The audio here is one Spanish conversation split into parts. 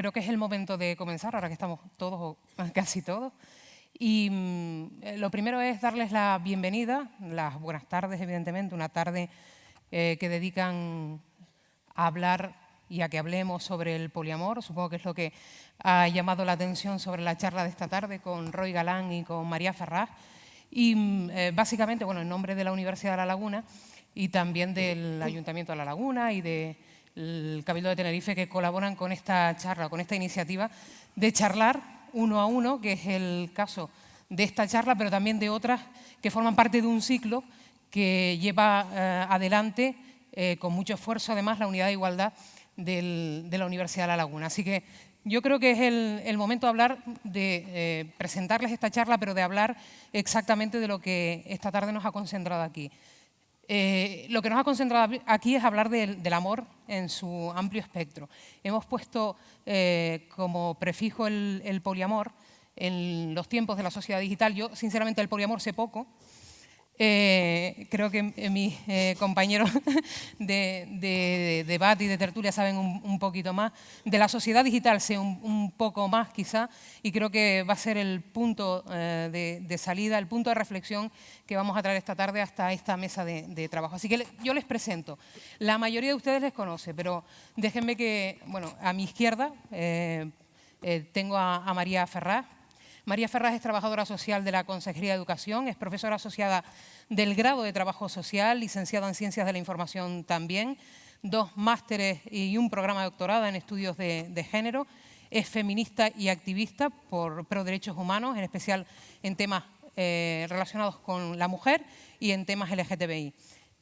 eh, creo que es el momento de comenzar, ahora que estamos todos, o casi todos. Y mm, eh, lo primero es darles la bienvenida, las buenas tardes, evidentemente, una tarde eh, que dedican a hablar y a que hablemos sobre el poliamor. Supongo que es lo que ha llamado la atención sobre la charla de esta tarde con Roy Galán y con María Ferraz. Y mm, básicamente, bueno, en nombre de la Universidad de La Laguna y también del Ayuntamiento de La Laguna y de el Cabildo de Tenerife que colaboran con esta charla, con esta iniciativa de charlar uno a uno, que es el caso de esta charla, pero también de otras que forman parte de un ciclo que lleva eh, adelante eh, con mucho esfuerzo además la unidad de igualdad de la Universidad de La Laguna. Así que yo creo que es el, momento de hablar, de eh, presentarles esta charla, pero de hablar exactamente de lo que esta tarde nos ha concentrado aquí. Eh, lo que nos ha concentrado aquí es hablar del, amor en su amplio espectro. Hemos puesto eh, como prefijo el, poliamor en los tiempos de la sociedad digital. Yo, sinceramente, el poliamor sé poco, eh, creo que eh, mis eh, compañeros de, debate y de tertulia saben un, poquito más. De la sociedad digital sé un, poco más quizá y creo que va a ser el punto de, salida, el punto de reflexión que vamos a traer esta tarde hasta esta mesa de, trabajo. Así que yo les presento. La mayoría de ustedes les conoce, pero déjenme que, bueno, a mi izquierda tengo a, María Ferraz, María Ferraz es trabajadora social de la Consejería de Educación, es profesora asociada del grado de Trabajo Social, licenciada en Ciencias de la Información también, dos másteres y un programa de doctorado en estudios de, género, es feminista y activista por pro derechos humanos, en especial en temas eh, relacionados con la mujer y en temas LGTBI.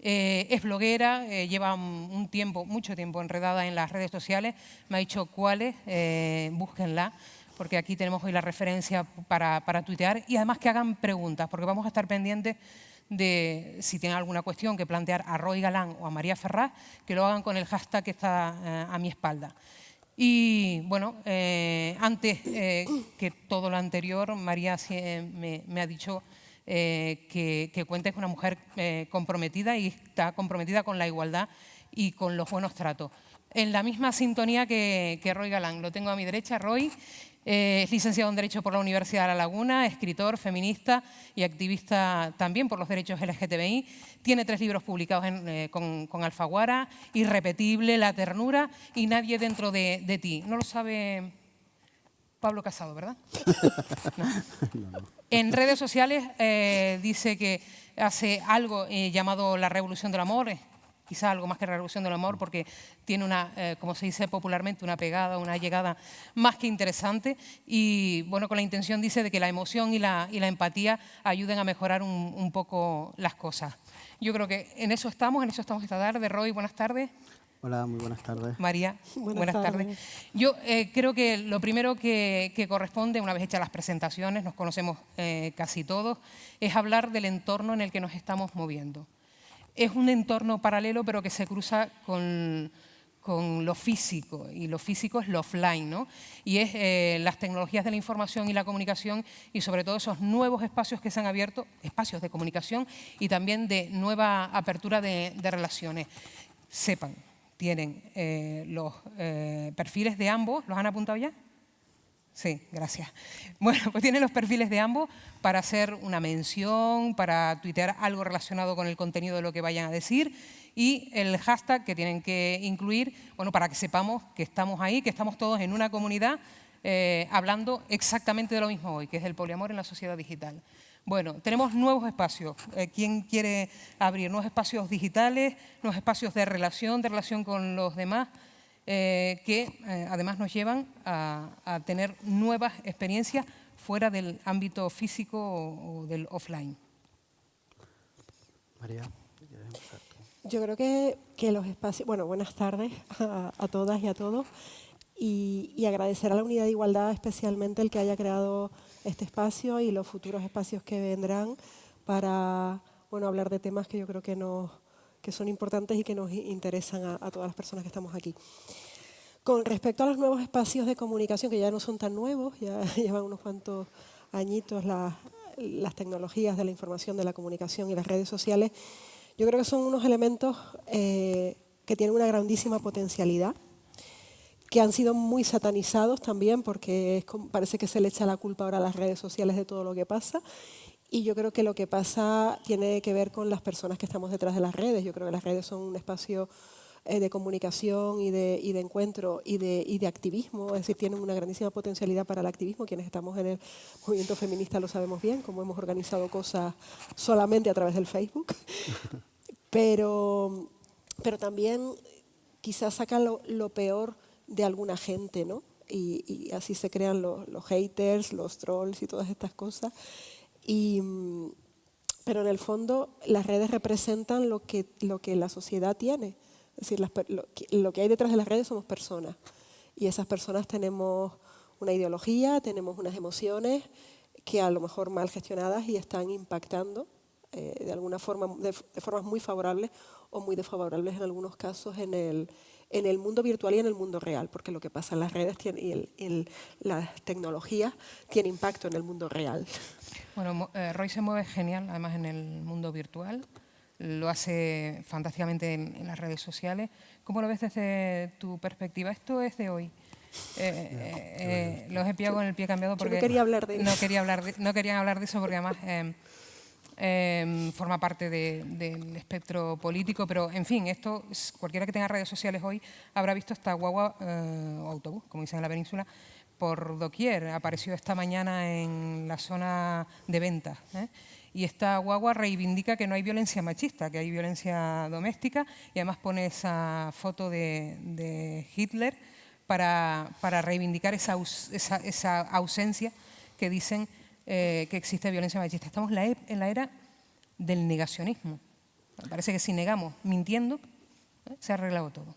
Eh, es bloguera, eh, lleva un tiempo, mucho tiempo enredada en las redes sociales, me ha dicho cuáles, búsquenla porque aquí tenemos hoy la referencia para, tuitear, y además que hagan preguntas, porque vamos a estar pendientes de si tienen alguna cuestión que plantear a Roy Galán o a María Ferraz, que lo hagan con el hashtag que está eh, a mi espalda. Y bueno, eh, antes eh, que todo lo anterior, María me, ha dicho que, que cuenta con una mujer comprometida y está comprometida con la igualdad y con los buenos tratos. En la misma sintonía que Roy Galán. Lo tengo a mi derecha, Roy, eh, es licenciado en Derecho por la Universidad de La Laguna, escritor, feminista y activista también por los derechos LGTBI. Tiene tres libros publicados eh, con, Alfaguara, Irrepetible, La ternura y Nadie dentro de, ti. No lo sabe Pablo Casado, ¿verdad? En redes sociales eh, dice que hace algo llamado la revolución del amor, quizá algo más que Revolución del Amor, porque tiene una, eh, como se dice popularmente, una pegada, una llegada más que interesante y, bueno, con la intención, dice, de que la emoción y la, y la empatía ayuden a mejorar un, poco las cosas. Yo creo que en eso estamos, en eso estamos esta tarde. Roy, buenas tardes. Hola, muy buenas tardes. María, buenas, tardes. Yo eh, creo que lo primero que, corresponde, una vez hechas las presentaciones, nos conocemos eh, casi todos, es hablar del entorno en el que nos estamos moviendo es un entorno paralelo pero que se cruza con, lo físico, y lo físico es lo offline, ¿no? y es eh, las tecnologías de la información y la comunicación y sobre todo esos nuevos espacios que se han abierto, espacios de comunicación y también de nueva apertura de, relaciones. Sepan, tienen eh, los eh, perfiles de ambos, ¿los han apuntado ya? Sí, gracias. Bueno, pues tienen los perfiles de ambos para hacer una mención, para tuitear algo relacionado con el contenido de lo que vayan a decir y el hashtag que tienen que incluir, bueno, para que sepamos que estamos ahí, que estamos todos en una comunidad eh, hablando exactamente de lo mismo hoy, que es el poliamor en la sociedad digital. Bueno, tenemos nuevos espacios. Eh, ¿Quién quiere abrir? Nuevos espacios digitales, nuevos espacios de relación, de relación con los demás, eh, que eh, además nos llevan a, tener nuevas experiencias fuera del ámbito físico o, del offline. María. Yo creo que, que, los espacios, bueno, buenas tardes a, todas y a todos y, agradecer a la Unidad de Igualdad especialmente el que haya creado este espacio y los futuros espacios que vendrán para bueno, hablar de temas que yo creo que nos, que son importantes y que nos interesan a, todas las personas que estamos aquí. Con respecto a los nuevos espacios de comunicación, que ya no son tan nuevos, ya llevan unos cuantos añitos las, tecnologías de la información, de la comunicación y las redes sociales, yo creo que son unos elementos eh, que tienen una grandísima potencialidad, que han sido muy satanizados también, porque parece que se le echa la culpa ahora a las redes sociales de todo lo que pasa. Y yo creo que lo que pasa tiene que ver con las personas que estamos detrás de las redes. Yo creo que las redes son un espacio eh, de comunicación y de, y de encuentro y de, y de, activismo, es decir, tienen una grandísima potencialidad para el activismo. Quienes estamos en el movimiento feminista lo sabemos bien, como hemos organizado cosas solamente a través del Facebook. Pero, pero también quizás sacan lo, peor de alguna gente, ¿no? Y, así se crean los, los, haters, los trolls y todas estas cosas. Y, pero en el fondo las redes representan lo que, lo que la sociedad tiene. Es decir, lo, que hay detrás de las redes somos personas. Y esas personas tenemos una ideología, tenemos unas emociones que a lo mejor mal gestionadas y están impactando eh, de alguna forma, de, formas muy favorables o muy desfavorables en algunos casos en el, en el mundo virtual y en el mundo real, porque lo que pasa en las redes tiene, y el, las tecnologías tiene impacto en el mundo real. Bueno, eh, Roy se mueve genial, además en el mundo virtual, lo hace fantásticamente en, las redes sociales. ¿Cómo lo ves desde tu perspectiva? Esto es de hoy. Eh, eh, los he pillado con el pie cambiado porque no quería hablar de eso. No, quería hablar de, no querían hablar de eso porque además Em, forma parte del espectro político, pero en fin, esto cualquiera que tenga redes sociales hoy habrá visto esta guagua eh, o autobús, como dicen en la península, por doquier. Apareció esta mañana en la zona de ventas. ¿eh? Y esta guagua reivindica que no hay violencia machista, que hay violencia doméstica y además pone esa foto de, Hitler para, para reivindicar esa, esa, esa ausencia que dicen eh, que existe violencia machista. Estamos e, en la era del negacionismo. Parece que si negamos mintiendo, ¿eh? se ha arreglado todo.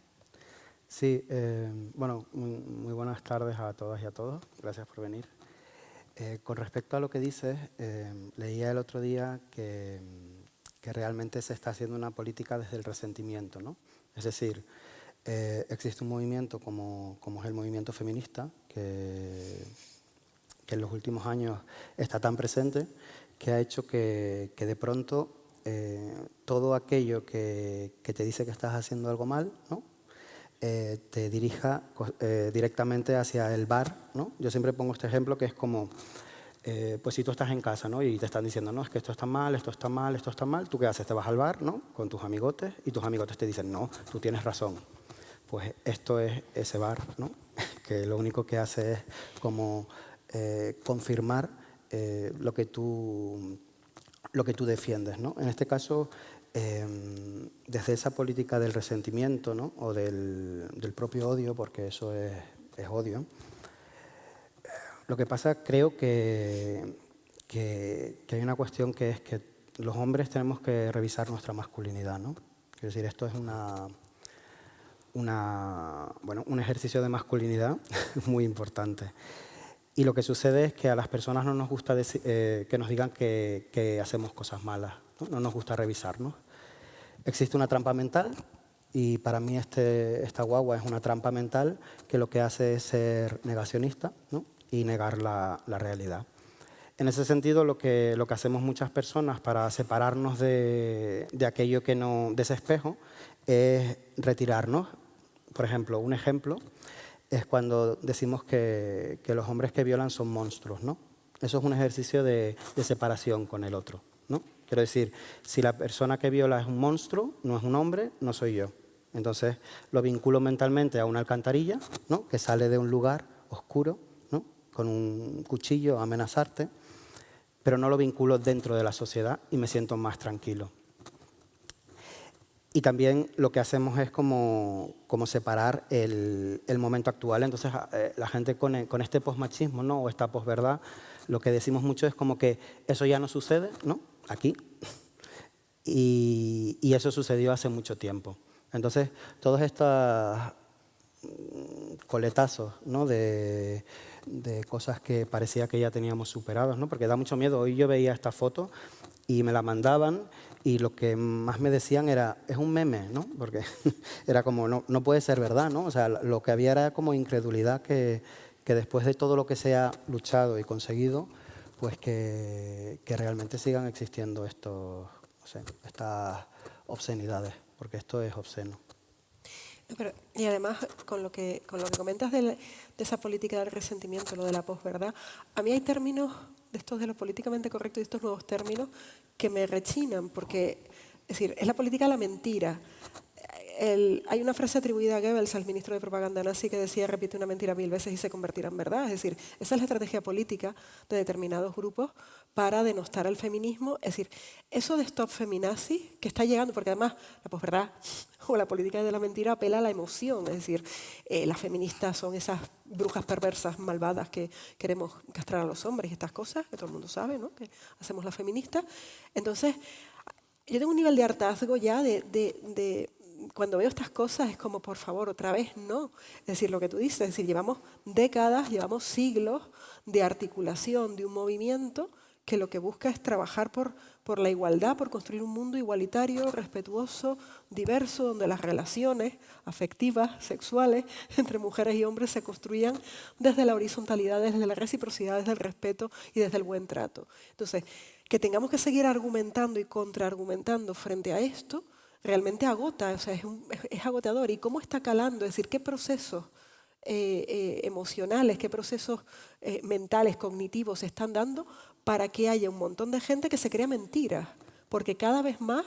Sí, eh, bueno, muy, buenas tardes a todas y a todos. Gracias por venir. con respecto a lo que dices, leía el otro día que, que, realmente se está haciendo una política desde el resentimiento. ¿no? Es decir, existe un movimiento como, como es el movimiento feminista, que que en los últimos años está tan presente, que ha hecho que, de pronto eh, todo aquello que, te dice que estás haciendo algo mal, ¿no? Eh, te dirija eh, directamente hacia el bar. ¿no? Yo siempre pongo este ejemplo que es como, pues si tú estás en casa ¿no? y te están diciendo, no, es que esto está mal, esto está mal, esto está mal, ¿tú qué haces? Te vas al bar ¿no? con tus amigotes y tus amigotes te dicen, no, tú tienes razón. Pues esto es ese bar, ¿no? que lo único que hace es como eh, confirmar eh, lo, que tú, lo que tú defiendes. ¿no? En este caso, em, desde esa política del resentimiento ¿no? o del, propio odio, porque eso es, odio, lo que pasa creo que, que, hay una cuestión que es que los hombres tenemos que revisar nuestra masculinidad. ¿no? Es decir, esto es una, una, bueno, un ejercicio de masculinidad muy importante. Y lo que sucede es que a las personas no nos gusta eh, que nos digan que, hacemos cosas malas, ¿no? nos gusta revisarnos. Existe una trampa mental y para mí este, esta guagua es una trampa mental que lo que hace es ser negacionista y negar la, realidad. En ese sentido, lo que, lo que hacemos muchas personas para separarnos de, de aquello que no, de ese espejo, es retirarnos. Por ejemplo, un ejemplo es cuando decimos que, los hombres que violan son monstruos, ¿no? Eso es un ejercicio de, separación con el otro, ¿no? Quiero decir, si la persona que viola es un monstruo, no es un hombre, no soy yo. Entonces lo vinculo mentalmente a una alcantarilla, ¿no? Que sale de un lugar oscuro, ¿no? Con un cuchillo a amenazarte, pero no lo vinculo dentro de la sociedad y me siento más tranquilo. Y también lo que hacemos es como, como separar el, el, momento actual. Entonces, eh, la gente con, con este posmachismo ¿no? o esta posverdad, lo que decimos mucho es como que eso ya no sucede ¿no? aquí. Y, y eso sucedió hace mucho tiempo. Entonces, todos estos mm, coletazos ¿no? de, de cosas que parecía que ya teníamos superados, ¿no? porque da mucho miedo. Hoy yo veía esta foto y me la mandaban y lo que más me decían era, es un meme, ¿no? Porque era como, no, no puede ser verdad, ¿no? O sea, lo que había era como incredulidad que, que después de todo lo que se ha luchado y conseguido, pues que, que realmente sigan existiendo estos, no sé, estas obscenidades, porque esto es obsceno. y además, con lo que, con lo que comentas de, esa política del resentimiento, lo de la posverdad, a mí hay términos de estos de lo políticamente correcto y estos nuevos términos que me rechinan, porque es decir, es la política la mentira hay una frase atribuida a Goebbels, al ministro de propaganda nazi, que decía repite una mentira mil veces y se convertirá en verdad. Es decir, esa es la estrategia política de determinados grupos para denostar al feminismo. Es decir, eso de stop feminazi, que está llegando, porque además la posverdad o la política de la mentira apela a la emoción. Es decir, eh, las feministas son esas brujas perversas, malvadas que queremos castrar a los hombres y estas cosas, que todo el mundo sabe, ¿no? que hacemos las feministas. Entonces, yo tengo un nivel de hartazgo ya de cuando veo estas cosas es como, por favor, otra vez no. Es decir, lo que tú dices, es decir, llevamos décadas, llevamos siglos de articulación de un movimiento que lo que busca es trabajar por, por la igualdad, por construir un mundo igualitario, respetuoso, diverso, donde las relaciones afectivas, sexuales, entre mujeres y hombres se construyan desde la horizontalidad, desde la reciprocidad, desde el respeto y desde el buen trato. Entonces, que tengamos que seguir argumentando y contraargumentando frente a esto, realmente agota, o sea, es, agotador. ¿Y cómo está calando? Es decir, ¿qué procesos eh, eh, emocionales, qué procesos eh, mentales, cognitivos se están dando para que haya un montón de gente que se crea mentiras? Porque cada vez más,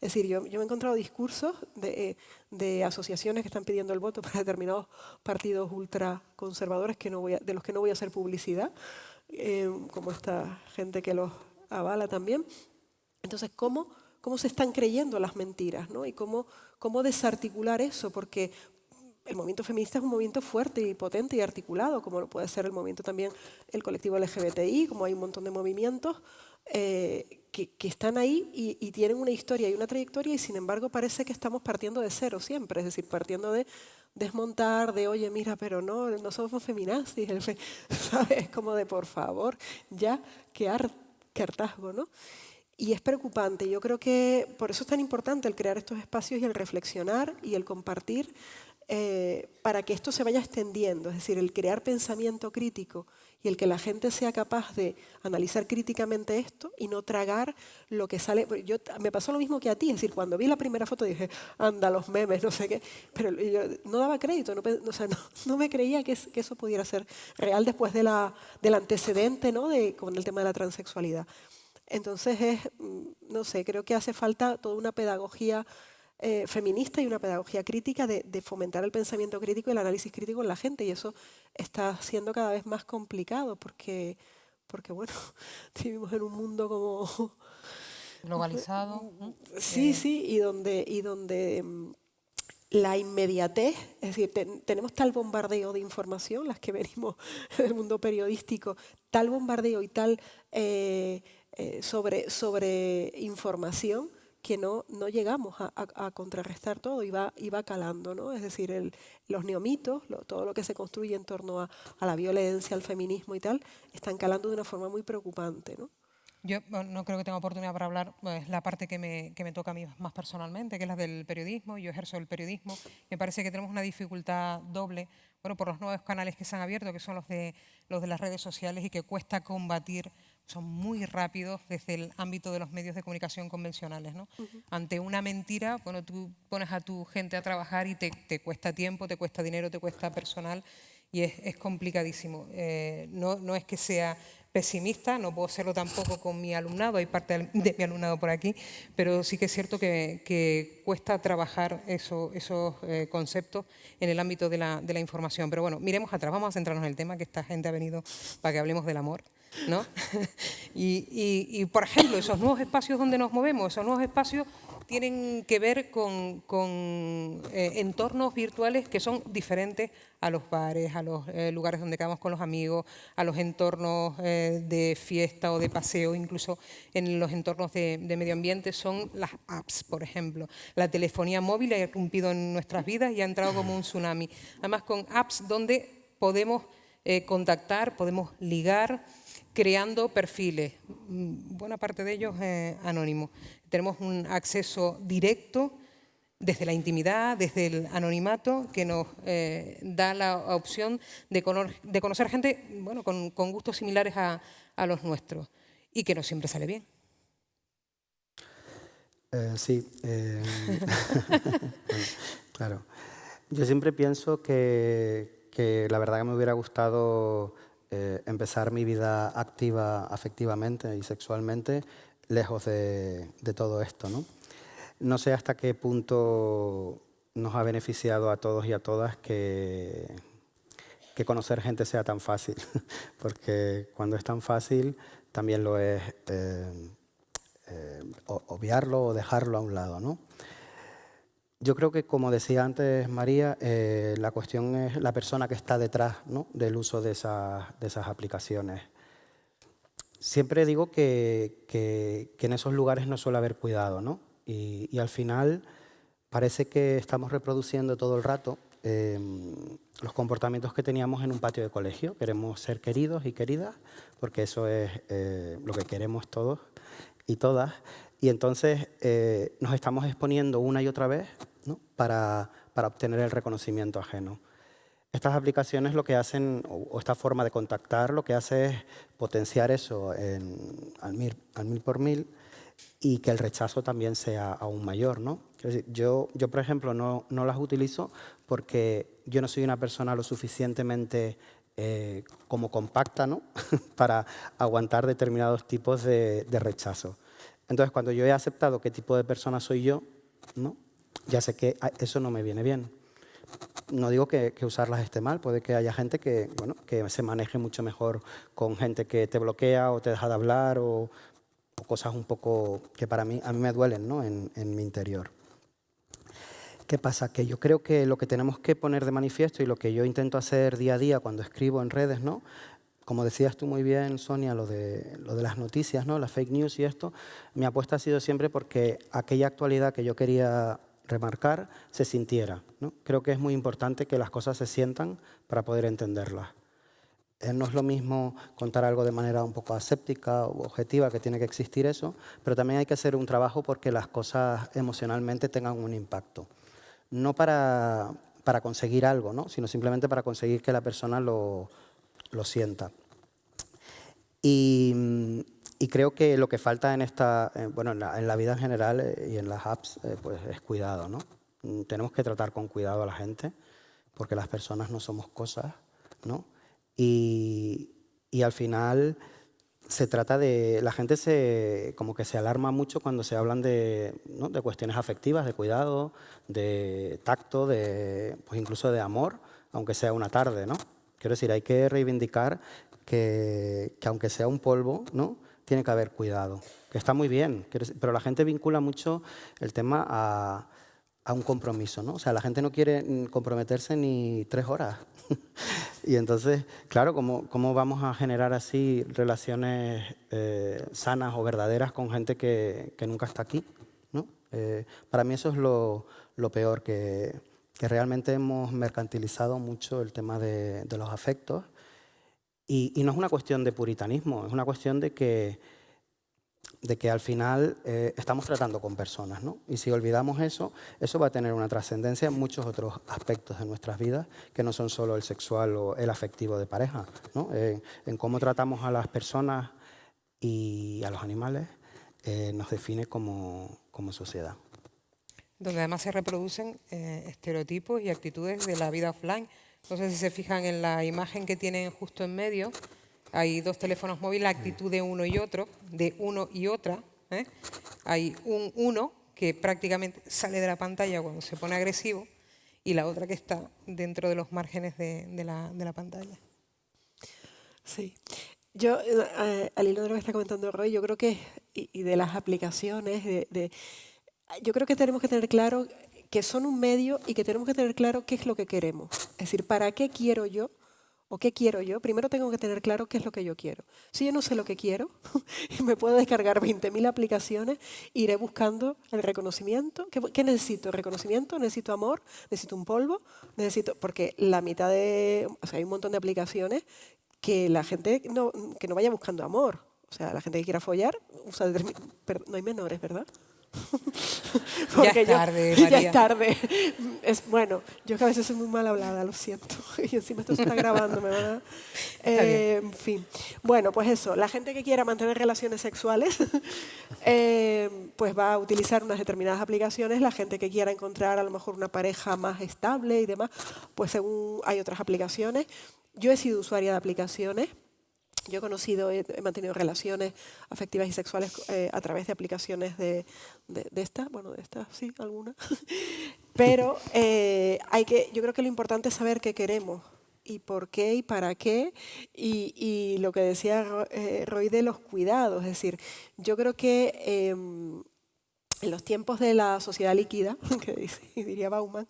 es decir, yo, yo he encontrado discursos de, asociaciones que están pidiendo el voto para determinados partidos ultraconservadores que de los que no voy a hacer publicidad, como esta gente que los avala también. Entonces, ¿cómo cómo se están creyendo las mentiras ¿no? y cómo, cómo desarticular eso, porque el movimiento feminista es un movimiento fuerte y potente y articulado, como lo puede ser el movimiento también el colectivo LGBTI, como hay un montón de movimientos eh, que, que, están ahí y, tienen una historia y una trayectoria y sin embargo parece que estamos partiendo de cero siempre, es decir, partiendo de desmontar, de oye, mira, pero no, no somos feminazis, ¿sabes? Como de por favor, ya, qué, qué hartazgo, ¿no? Y es preocupante. Yo creo que por eso es tan importante el crear estos espacios y el reflexionar y el compartir eh, para que esto se vaya extendiendo. Es decir, el crear pensamiento crítico y el que la gente sea capaz de analizar críticamente esto y no tragar lo que sale. Yo, me pasó lo mismo que a ti, es decir, cuando vi la primera foto dije, anda, los memes, no sé qué, pero yo no daba crédito, no, o sea, no, me creía que, que, eso pudiera ser real después de la, del antecedente ¿no? de, con el tema de la transexualidad. Entonces, es, mm, no sé, creo que hace falta toda una pedagogía eh, feminista y una pedagogía crítica de, fomentar el pensamiento crítico y el análisis crítico en la gente y eso está siendo cada vez más complicado porque, porque bueno, vivimos en un mundo como... Globalizado. Sí, sí, y donde, y donde mm, la inmediatez, es decir, tenemos tal bombardeo de información, las que venimos del mundo periodístico, tal bombardeo y tal... Eh, eh, sobre, sobre información que no, no llegamos a, contrarrestar todo y va, y calando, ¿no? Es decir, los neomitos, todo lo que se construye en torno a, la violencia, al feminismo y tal, están calando de una forma muy preocupante, ¿no? Yo no creo que tenga oportunidad para hablar, es la parte que me, que me, toca a mí más personalmente, que es la del periodismo. Yo ejerzo el periodismo. Me parece que tenemos una dificultad doble, bueno, por los nuevos canales que se han abierto, que son los de, los de las redes sociales y que cuesta combatir son muy rápidos desde el ámbito de los medios de comunicación convencionales. ¿no? Ante una mentira, bueno, tú pones a tu gente a trabajar y te, te cuesta tiempo, te cuesta dinero, te cuesta personal y es, es complicadísimo. Eh, no, no es que sea pesimista, no puedo serlo tampoco con mi alumnado, hay parte de mi alumnado por aquí, pero sí que es cierto que, que cuesta trabajar eso, esos eh, conceptos en el ámbito de la, de la información. Pero bueno, miremos atrás, vamos a centrarnos en el tema, que esta gente ha venido para que hablemos del amor. ¿No? y, por ejemplo, esos nuevos espacios donde nos movemos, esos nuevos espacios tienen que ver con, eh, entornos virtuales que son diferentes a los bares, a los eh, lugares donde quedamos con los amigos, a los entornos eh, de fiesta o de paseo, incluso en los entornos de, de, medio ambiente, son las apps, por ejemplo. La telefonía móvil ha irrumpido en nuestras vidas y ha entrado como un tsunami. Además, con apps donde podemos contactar, podemos ligar, creando perfiles, mm, buena parte de ellos eh, anónimos. Tenemos un acceso directo desde la intimidad, desde el anonimato, que nos eh, da la opción de, conocer gente bueno, con, gustos similares a, los nuestros y que no siempre sale bien. Eh, sí, claro. Yo siempre pienso que, que la verdad que me hubiera gustado eh, empezar mi vida activa afectivamente y sexualmente lejos de, de todo esto. ¿no? no sé hasta qué punto nos ha beneficiado a todos y a todas que, que conocer gente sea tan fácil, porque cuando es tan fácil también lo es eh, eh, obviarlo o dejarlo a un lado. ¿no? Yo creo que, como decía antes María, eh, la cuestión es la persona que está detrás del uso de esas, aplicaciones. Siempre digo que, en esos lugares no suele haber cuidado, ¿no? y, al final parece que estamos reproduciendo todo el rato eh, los comportamientos que teníamos en un patio de colegio. Queremos ser queridos y queridas, porque eso es eh, lo que queremos todos y todas. Y entonces eh, nos estamos exponiendo una y otra vez. Para, para, obtener el reconocimiento ajeno. Estas aplicaciones lo que hacen, o, esta forma de contactar, lo que hace es potenciar eso en, al, mil, al mil por mil y que el rechazo también sea aún mayor. ¿no? yo, yo, por ejemplo, no, no, las utilizo porque yo no soy una persona lo suficientemente eh, como compacta ¿no? para aguantar determinados tipos de, de, rechazo. Entonces, cuando yo he aceptado qué tipo de persona soy yo, ¿no? Ya sé que eso no me viene bien. No digo que, usarlas esté mal, puede que haya gente que, bueno, que se maneje mucho mejor con gente que te bloquea o te deja de hablar o, cosas un poco que para mí, a mí me duelen ¿no? en, en mi interior. ¿Qué pasa? Que yo creo que lo que tenemos que poner de manifiesto y lo que yo intento hacer día a día cuando escribo en redes, ¿no? como decías tú muy bien, Sonia, lo de, lo de las noticias, ¿no? las fake news y esto, mi apuesta ha sido siempre porque aquella actualidad que yo quería remarcar se sintiera. Creo que es muy importante que las cosas se sientan para poder entenderlas. Eh, no es lo mismo contar algo de manera un poco aséptica o objetiva, que tiene que existir eso, pero también hay que hacer un trabajo porque las cosas emocionalmente tengan un impacto. No para, para conseguir algo, ¿no? sino simplemente para conseguir que la persona lo, lo sienta. Y, y, creo que lo que falta en, esta, eh, bueno, en la, en, la, vida en general eh, y en las apps pues es cuidado. ¿no? Mm, tenemos que tratar con cuidado a la gente porque las personas no somos cosas. ¿no? Y, y, al final se trata de... La gente se, como que se alarma mucho cuando se hablan de, ¿no? de cuestiones afectivas, de cuidado, de tacto, de, pues incluso de amor, aunque sea una tarde. ¿no? Quiero decir, hay que reivindicar que, que aunque sea un polvo, ¿no? Tiene que haber cuidado. Que está muy bien, pero la gente vincula mucho el tema a, a un compromiso. ¿no? O sea, la gente no quiere comprometerse ni tres horas. y entonces, claro, ¿cómo, ¿cómo, vamos a generar así relaciones eh, sanas o verdaderas con gente que, que nunca está aquí? ¿no? Eh, para mí eso es lo, lo peor, que, que, realmente hemos mercantilizado mucho el tema de, de los afectos. Y, y no es una cuestión de puritanismo, es una cuestión de que de que al final eh, estamos tratando con personas, ¿no? Y si olvidamos eso, eso va a tener una trascendencia en muchos otros aspectos de nuestras vidas que no son solo el sexual o el afectivo de pareja, ¿no? En cómo tratamos a las personas y a los animales eh, nos define como, como, sociedad. Donde además se reproducen eh, estereotipos y actitudes de la vida offline. Entonces, si se fijan en la imagen que tienen justo en medio, hay dos teléfonos móviles, la actitud de uno y otro, de uno y otra. ¿eh? Hay un uno que prácticamente sale de la pantalla cuando se pone agresivo y la otra que está dentro de los márgenes de, la, de la, pantalla. Sí. Yo, eh, al hilo de lo que está comentando Roy, yo creo que, y, de las aplicaciones, de, yo creo que tenemos que tener claro que son un medio y que tenemos que tener claro qué es lo que queremos. Es decir, ¿para qué quiero yo ¿O qué quiero yo? Primero tengo que tener claro qué es lo que yo quiero. Si yo no sé lo que quiero, me puedo descargar 20.000 aplicaciones, iré buscando el reconocimiento. ¿Qué, ¿Qué, necesito? ¿Reconocimiento? ¿Necesito amor? ¿Necesito un polvo? Necesito Porque la mitad de... O sea, hay un montón de aplicaciones que la gente no, que no vaya buscando amor. O sea, la gente que quiera follar, usa pero no hay menores, ¿verdad? ya es tarde, yo, Ya es tarde. Es, bueno, yo que a veces soy muy mal hablada, lo siento. Y encima esto se está grabando, me van a... Eh, en fin. Bueno, pues eso, la gente que quiera mantener relaciones sexuales, eh, pues va a utilizar unas determinadas aplicaciones. La gente que quiera encontrar a lo mejor una pareja más estable y demás, pues según hay otras aplicaciones. Yo he sido usuaria de aplicaciones. Yo he conocido, he, mantenido relaciones afectivas y sexuales eh, a través de aplicaciones de, de, de estas, bueno, de estas sí, algunas. Pero hay que, yo creo que lo importante es saber qué queremos y por qué y para qué, y, lo que decía eh, Roy de los cuidados, es decir, yo creo que em, en los tiempos de la sociedad líquida, que diría Bauman,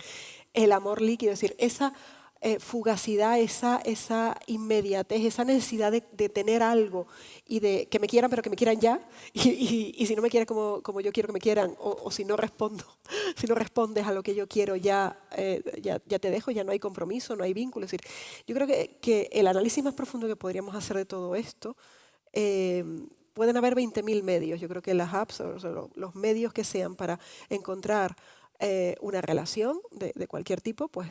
el amor líquido, es decir, esa eh, fugacidad, esa, esa inmediatez, esa necesidad de, tener algo y de que me quieran, pero que me quieran ya, y, si no me quieren como, como, yo quiero que me quieran, o, si no respondo, si no respondes a lo que yo quiero, ya, eh, ya, ya, te dejo, ya no hay compromiso, no hay vínculo. Es decir, yo creo que, que el análisis más profundo que podríamos hacer de todo esto, eh, pueden haber 20.000 medios. Yo creo que las apps, o los medios que sean para encontrar una relación de, de cualquier tipo, pues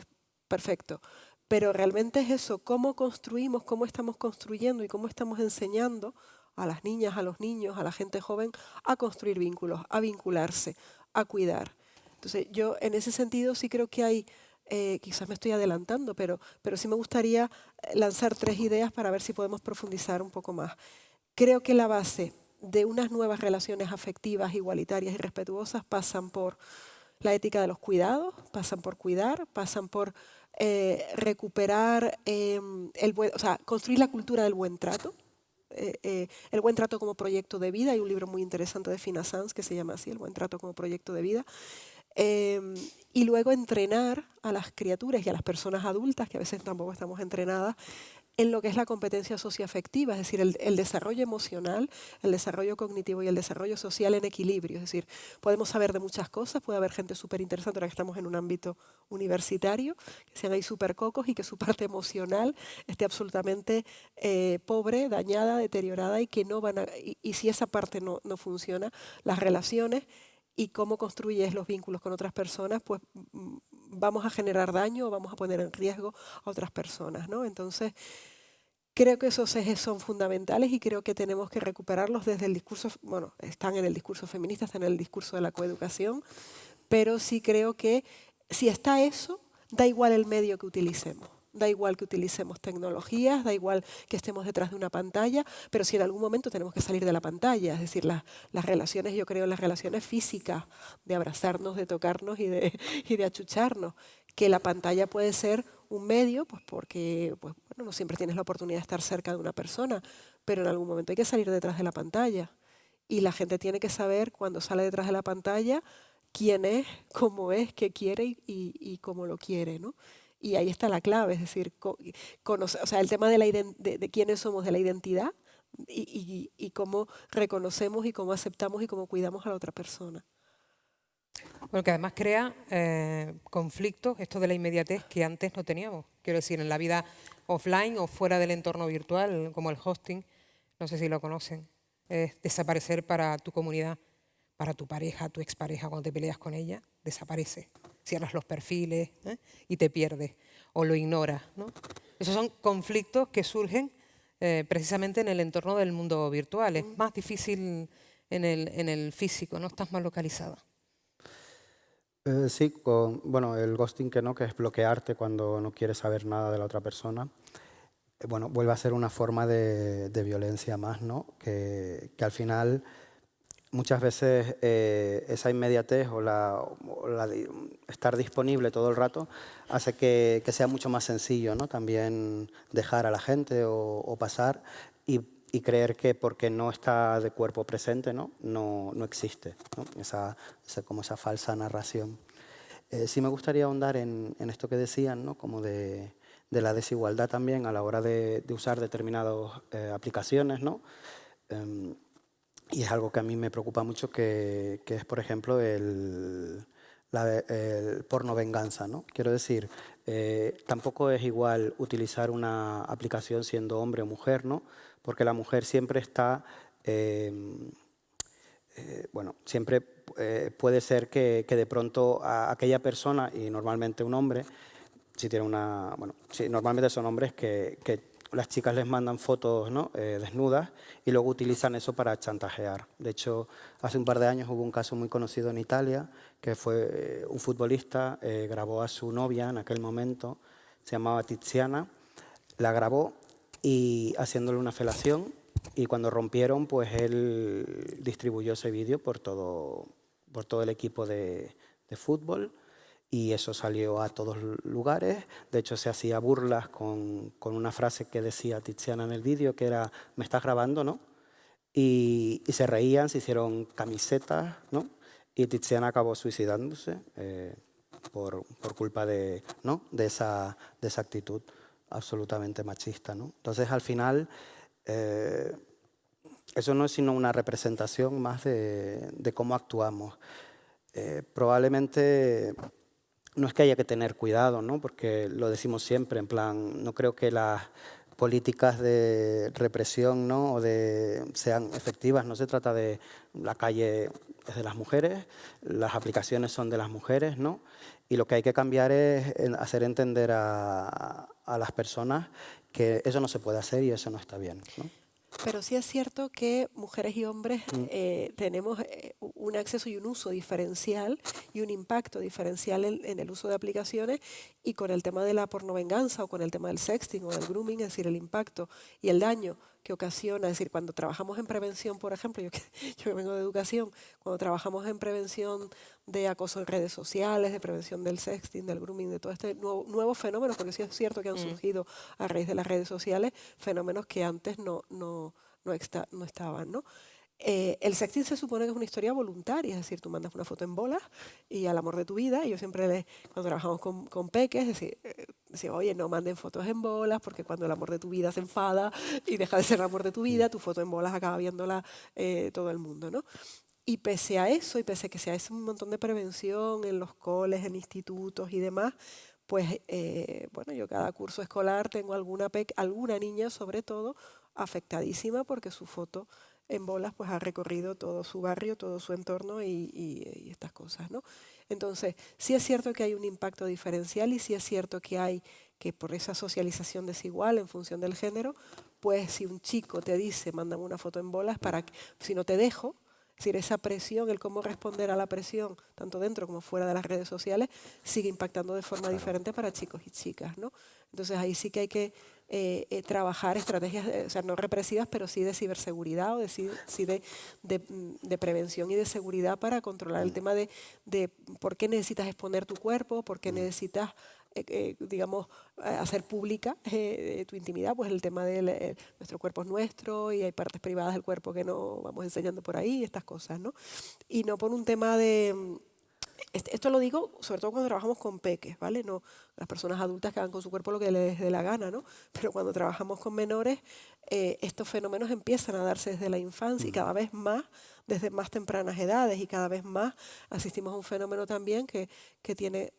perfecto. Pero realmente es eso, cómo construimos, cómo estamos construyendo y cómo estamos enseñando a las niñas, a los niños, a la gente joven a construir vínculos, a vincularse, a cuidar. Entonces yo en ese sentido sí creo que hay, eh, quizás me estoy adelantando, pero, pero sí me gustaría eh, lanzar tres ideas para ver si podemos profundizar un poco más. Creo que la base de unas nuevas relaciones afectivas, igualitarias y respetuosas pasan por la ética de los cuidados, pasan por cuidar, pasan por eh, recuperar em, el buen, o sea, construir la cultura del buen trato, eh, eh, el buen trato como proyecto de vida. Hay un libro muy interesante de Fina Sanz que se llama así, El buen trato como proyecto de vida. Em, y luego entrenar a las criaturas y a las personas adultas, que a veces tampoco estamos entrenadas, en lo que es la competencia socioafectiva, es decir, el, desarrollo emocional, el desarrollo cognitivo y el desarrollo social en equilibrio. Es decir, podemos saber de muchas cosas, puede haber gente súper interesante, ahora que estamos en un ámbito universitario, que sean ahí súper cocos y que su parte emocional esté absolutamente eh, pobre, dañada, deteriorada y que no van a, y, si esa parte no, no funciona, las relaciones y cómo construyes los vínculos con otras personas, pues mm, vamos a generar daño o vamos a poner en riesgo a otras personas. ¿no? Entonces, creo que esos ejes son fundamentales y creo que tenemos que recuperarlos desde el discurso, bueno, están en el discurso feminista, están en el discurso de la coeducación, pero sí creo que si está eso, da igual el medio que utilicemos. Da igual que utilicemos tecnologías, da igual que estemos detrás de una pantalla, pero si en algún momento tenemos que salir de la pantalla, es decir, las relaciones, yo creo las relaciones físicas, de abrazarnos, de tocarnos y de, achucharnos, que la pantalla puede ser un medio, pues porque pues, bueno, no siempre tienes la oportunidad de estar cerca de una persona, pero en algún momento hay que salir detrás de la pantalla. Y la gente tiene que saber cuando sale detrás de la pantalla quién es, cómo es, qué quiere y cómo lo quiere. ¿no? Y ahí está la clave, es decir, sea, el tema de, quiénes somos, de la identidad y, cómo reconocemos y cómo aceptamos y cómo cuidamos a la otra persona. Bueno, que además crea eh, conflictos, esto de la inmediatez que antes no teníamos. Quiero decir, en la vida offline o fuera del entorno virtual, como el hosting, no sé si lo conocen, es desaparecer para tu comunidad, para tu pareja, tu expareja, cuando te peleas con ella, desaparece cierras los perfiles ¿eh? y te pierdes o lo ignoras. Esos son conflictos que surgen eh, precisamente en el entorno del mundo virtual. Es más difícil en el, en el físico, ¿no? Estás más localizada. Eh, sí, bueno, el ghosting que no, que es bloquearte cuando no quieres saber nada de la otra persona. bueno, vuelve a ser una forma de, violencia más, ¿no? Que al final muchas veces eh, esa inmediatez o, la, estar disponible todo el rato hace que, sea mucho más sencillo ¿no? también dejar a la gente o, pasar y, creer que porque no está de cuerpo presente no, no, no existe, Esa, como esa falsa narración. Eh, sí me gustaría ahondar en, esto que decían, ¿no? como de, la desigualdad también a la hora de, usar determinadas eh, aplicaciones. ¿no? Y es algo que a mí me preocupa mucho, que, que es, por ejemplo, el, el, porno venganza. ¿no? Quiero decir, eh, tampoco es igual utilizar una aplicación siendo hombre o mujer, ¿no? porque la mujer siempre está... Em, eh, bueno, siempre eh, puede ser que, que, de pronto a aquella persona, y normalmente un hombre, si tiene una... Bueno, si normalmente son hombres que las chicas les mandan fotos ¿no? Eh, desnudas y luego utilizan eso para chantajear. De hecho, hace un par de años hubo un caso muy conocido en Italia, que fue eh, un futbolista, eh, grabó a su novia en aquel momento, se llamaba Tiziana, la grabó y haciéndole una felación y cuando rompieron, pues él distribuyó ese vídeo por todo, por todo el equipo de, de fútbol y eso salió a todos lugares. De hecho, se hacía burlas con, con una frase que decía Tiziana en el vídeo, que era, me estás grabando, ¿no? Y, y, se reían, se hicieron camisetas, ¿no? Y Tiziana acabó suicidándose eh, por, por, culpa de, ¿no? de, esa, de esa actitud absolutamente machista, ¿no? Entonces, al final, eh, eso no es sino una representación más de, de cómo actuamos. Eh, probablemente no es que haya que tener cuidado, ¿no? porque lo decimos siempre, en plan, no creo que las políticas de represión ¿no? o de, sean efectivas, no se trata de la calle es de las mujeres, las aplicaciones son de las mujeres, ¿no? y lo que hay que cambiar es hacer entender a, las personas que eso no se puede hacer y eso no está bien. Pero sí es cierto que mujeres y hombres mm. eh, tenemos eh, un acceso y un uso diferencial y un impacto diferencial en, en, el uso de aplicaciones y con el tema de la pornovenganza o con el tema del sexting o del grooming, es decir, el impacto y el daño que ocasiona, es decir, cuando trabajamos en prevención, por ejemplo, yo que, yo vengo de educación, cuando trabajamos en prevención de acoso en redes sociales, de prevención del sexting, del grooming, de todo este nuevo, nuevos fenómenos, porque sí es cierto que han mm. surgido a raíz de las redes sociales fenómenos que antes no, no, no, está, no estaban, ¿no? Eh, el sexting se supone que es una historia voluntaria, es decir, tú mandas una foto en bolas y al amor de tu vida, y yo siempre, le, cuando trabajamos con, con peques, decir, eh, decía, oye, no manden fotos en bolas, porque cuando el amor de tu vida se enfada y deja de ser el amor de tu vida, tu foto en bolas acaba viéndola eh, todo el mundo, ¿no? Y pese a eso, y pese a que se hace un montón de prevención en los coles, en institutos y demás, pues, eh, bueno, yo cada curso escolar tengo alguna, alguna niña, sobre todo, afectadísima porque su foto en bolas pues ha recorrido todo su barrio, todo su entorno y, y, estas cosas, ¿no? Entonces, sí es cierto que hay un impacto diferencial y sí es cierto que hay que por esa socialización desigual en función del género, pues si un chico te dice, mándame una foto en bolas para que, si no te dejo, es decir, esa presión, el cómo responder a la presión, tanto dentro como fuera de las redes sociales, sigue impactando de forma diferente para chicos y chicas, ¿no? Entonces ahí sí que hay que eh, eh, trabajar estrategias, o sea, no represivas, pero sí de ciberseguridad o de, sí de, de, de, prevención y de seguridad para controlar el mm. tema de, de por qué necesitas exponer tu cuerpo, por qué mm. necesitas eh, eh, digamos, hacer pública eh, tu intimidad, pues el tema de eh, nuestro cuerpo es nuestro y hay partes privadas del cuerpo que no vamos enseñando por ahí, estas cosas, ¿no? Y no por un tema de esto lo digo sobre todo cuando trabajamos con peques, ¿vale? No las personas adultas que hagan con su cuerpo lo que les dé la gana, ¿no? Pero cuando trabajamos con menores, eh, estos fenómenos empiezan a darse desde la infancia y cada vez más desde más tempranas edades y cada vez más asistimos a un fenómeno también que, que tiene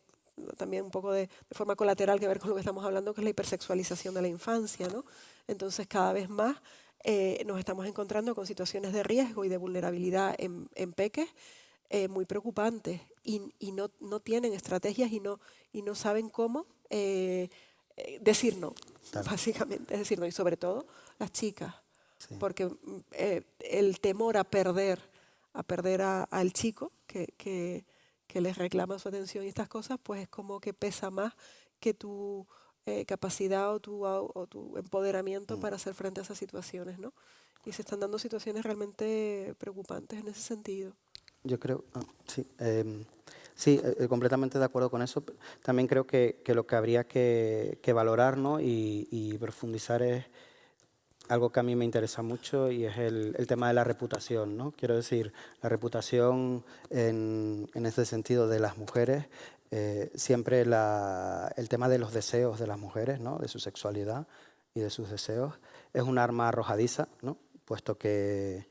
también un poco de, de, forma colateral que ver con lo que estamos hablando, que es la hipersexualización de la infancia, ¿no? Entonces cada vez más eh, nos estamos encontrando con situaciones de riesgo y de vulnerabilidad en, en peques eh, muy preocupantes y, y no, no, tienen estrategias y no, y no saben cómo eh, eh decir no, claro. básicamente, es decir, no, y sobre todo las chicas, sí. porque eh, el temor a perder, a perder al chico que, que, que, les reclama su atención y estas cosas, pues es como que pesa más que tu eh, capacidad o tu, o tu empoderamiento mm. para hacer frente a esas situaciones, ¿no? Y se están dando situaciones realmente preocupantes en ese sentido. Yo creo, ah, sí, eh, sí eh, completamente de acuerdo con eso. También creo que, que lo que habría que, que valorar ¿no? y, y, profundizar es algo que a mí me interesa mucho y es el, tema de la reputación. ¿no? Quiero decir, la reputación en, en este sentido de las mujeres, eh, siempre el tema de los deseos de las mujeres, ¿no? de su sexualidad y de sus deseos, es un arma arrojadiza, ¿no? puesto que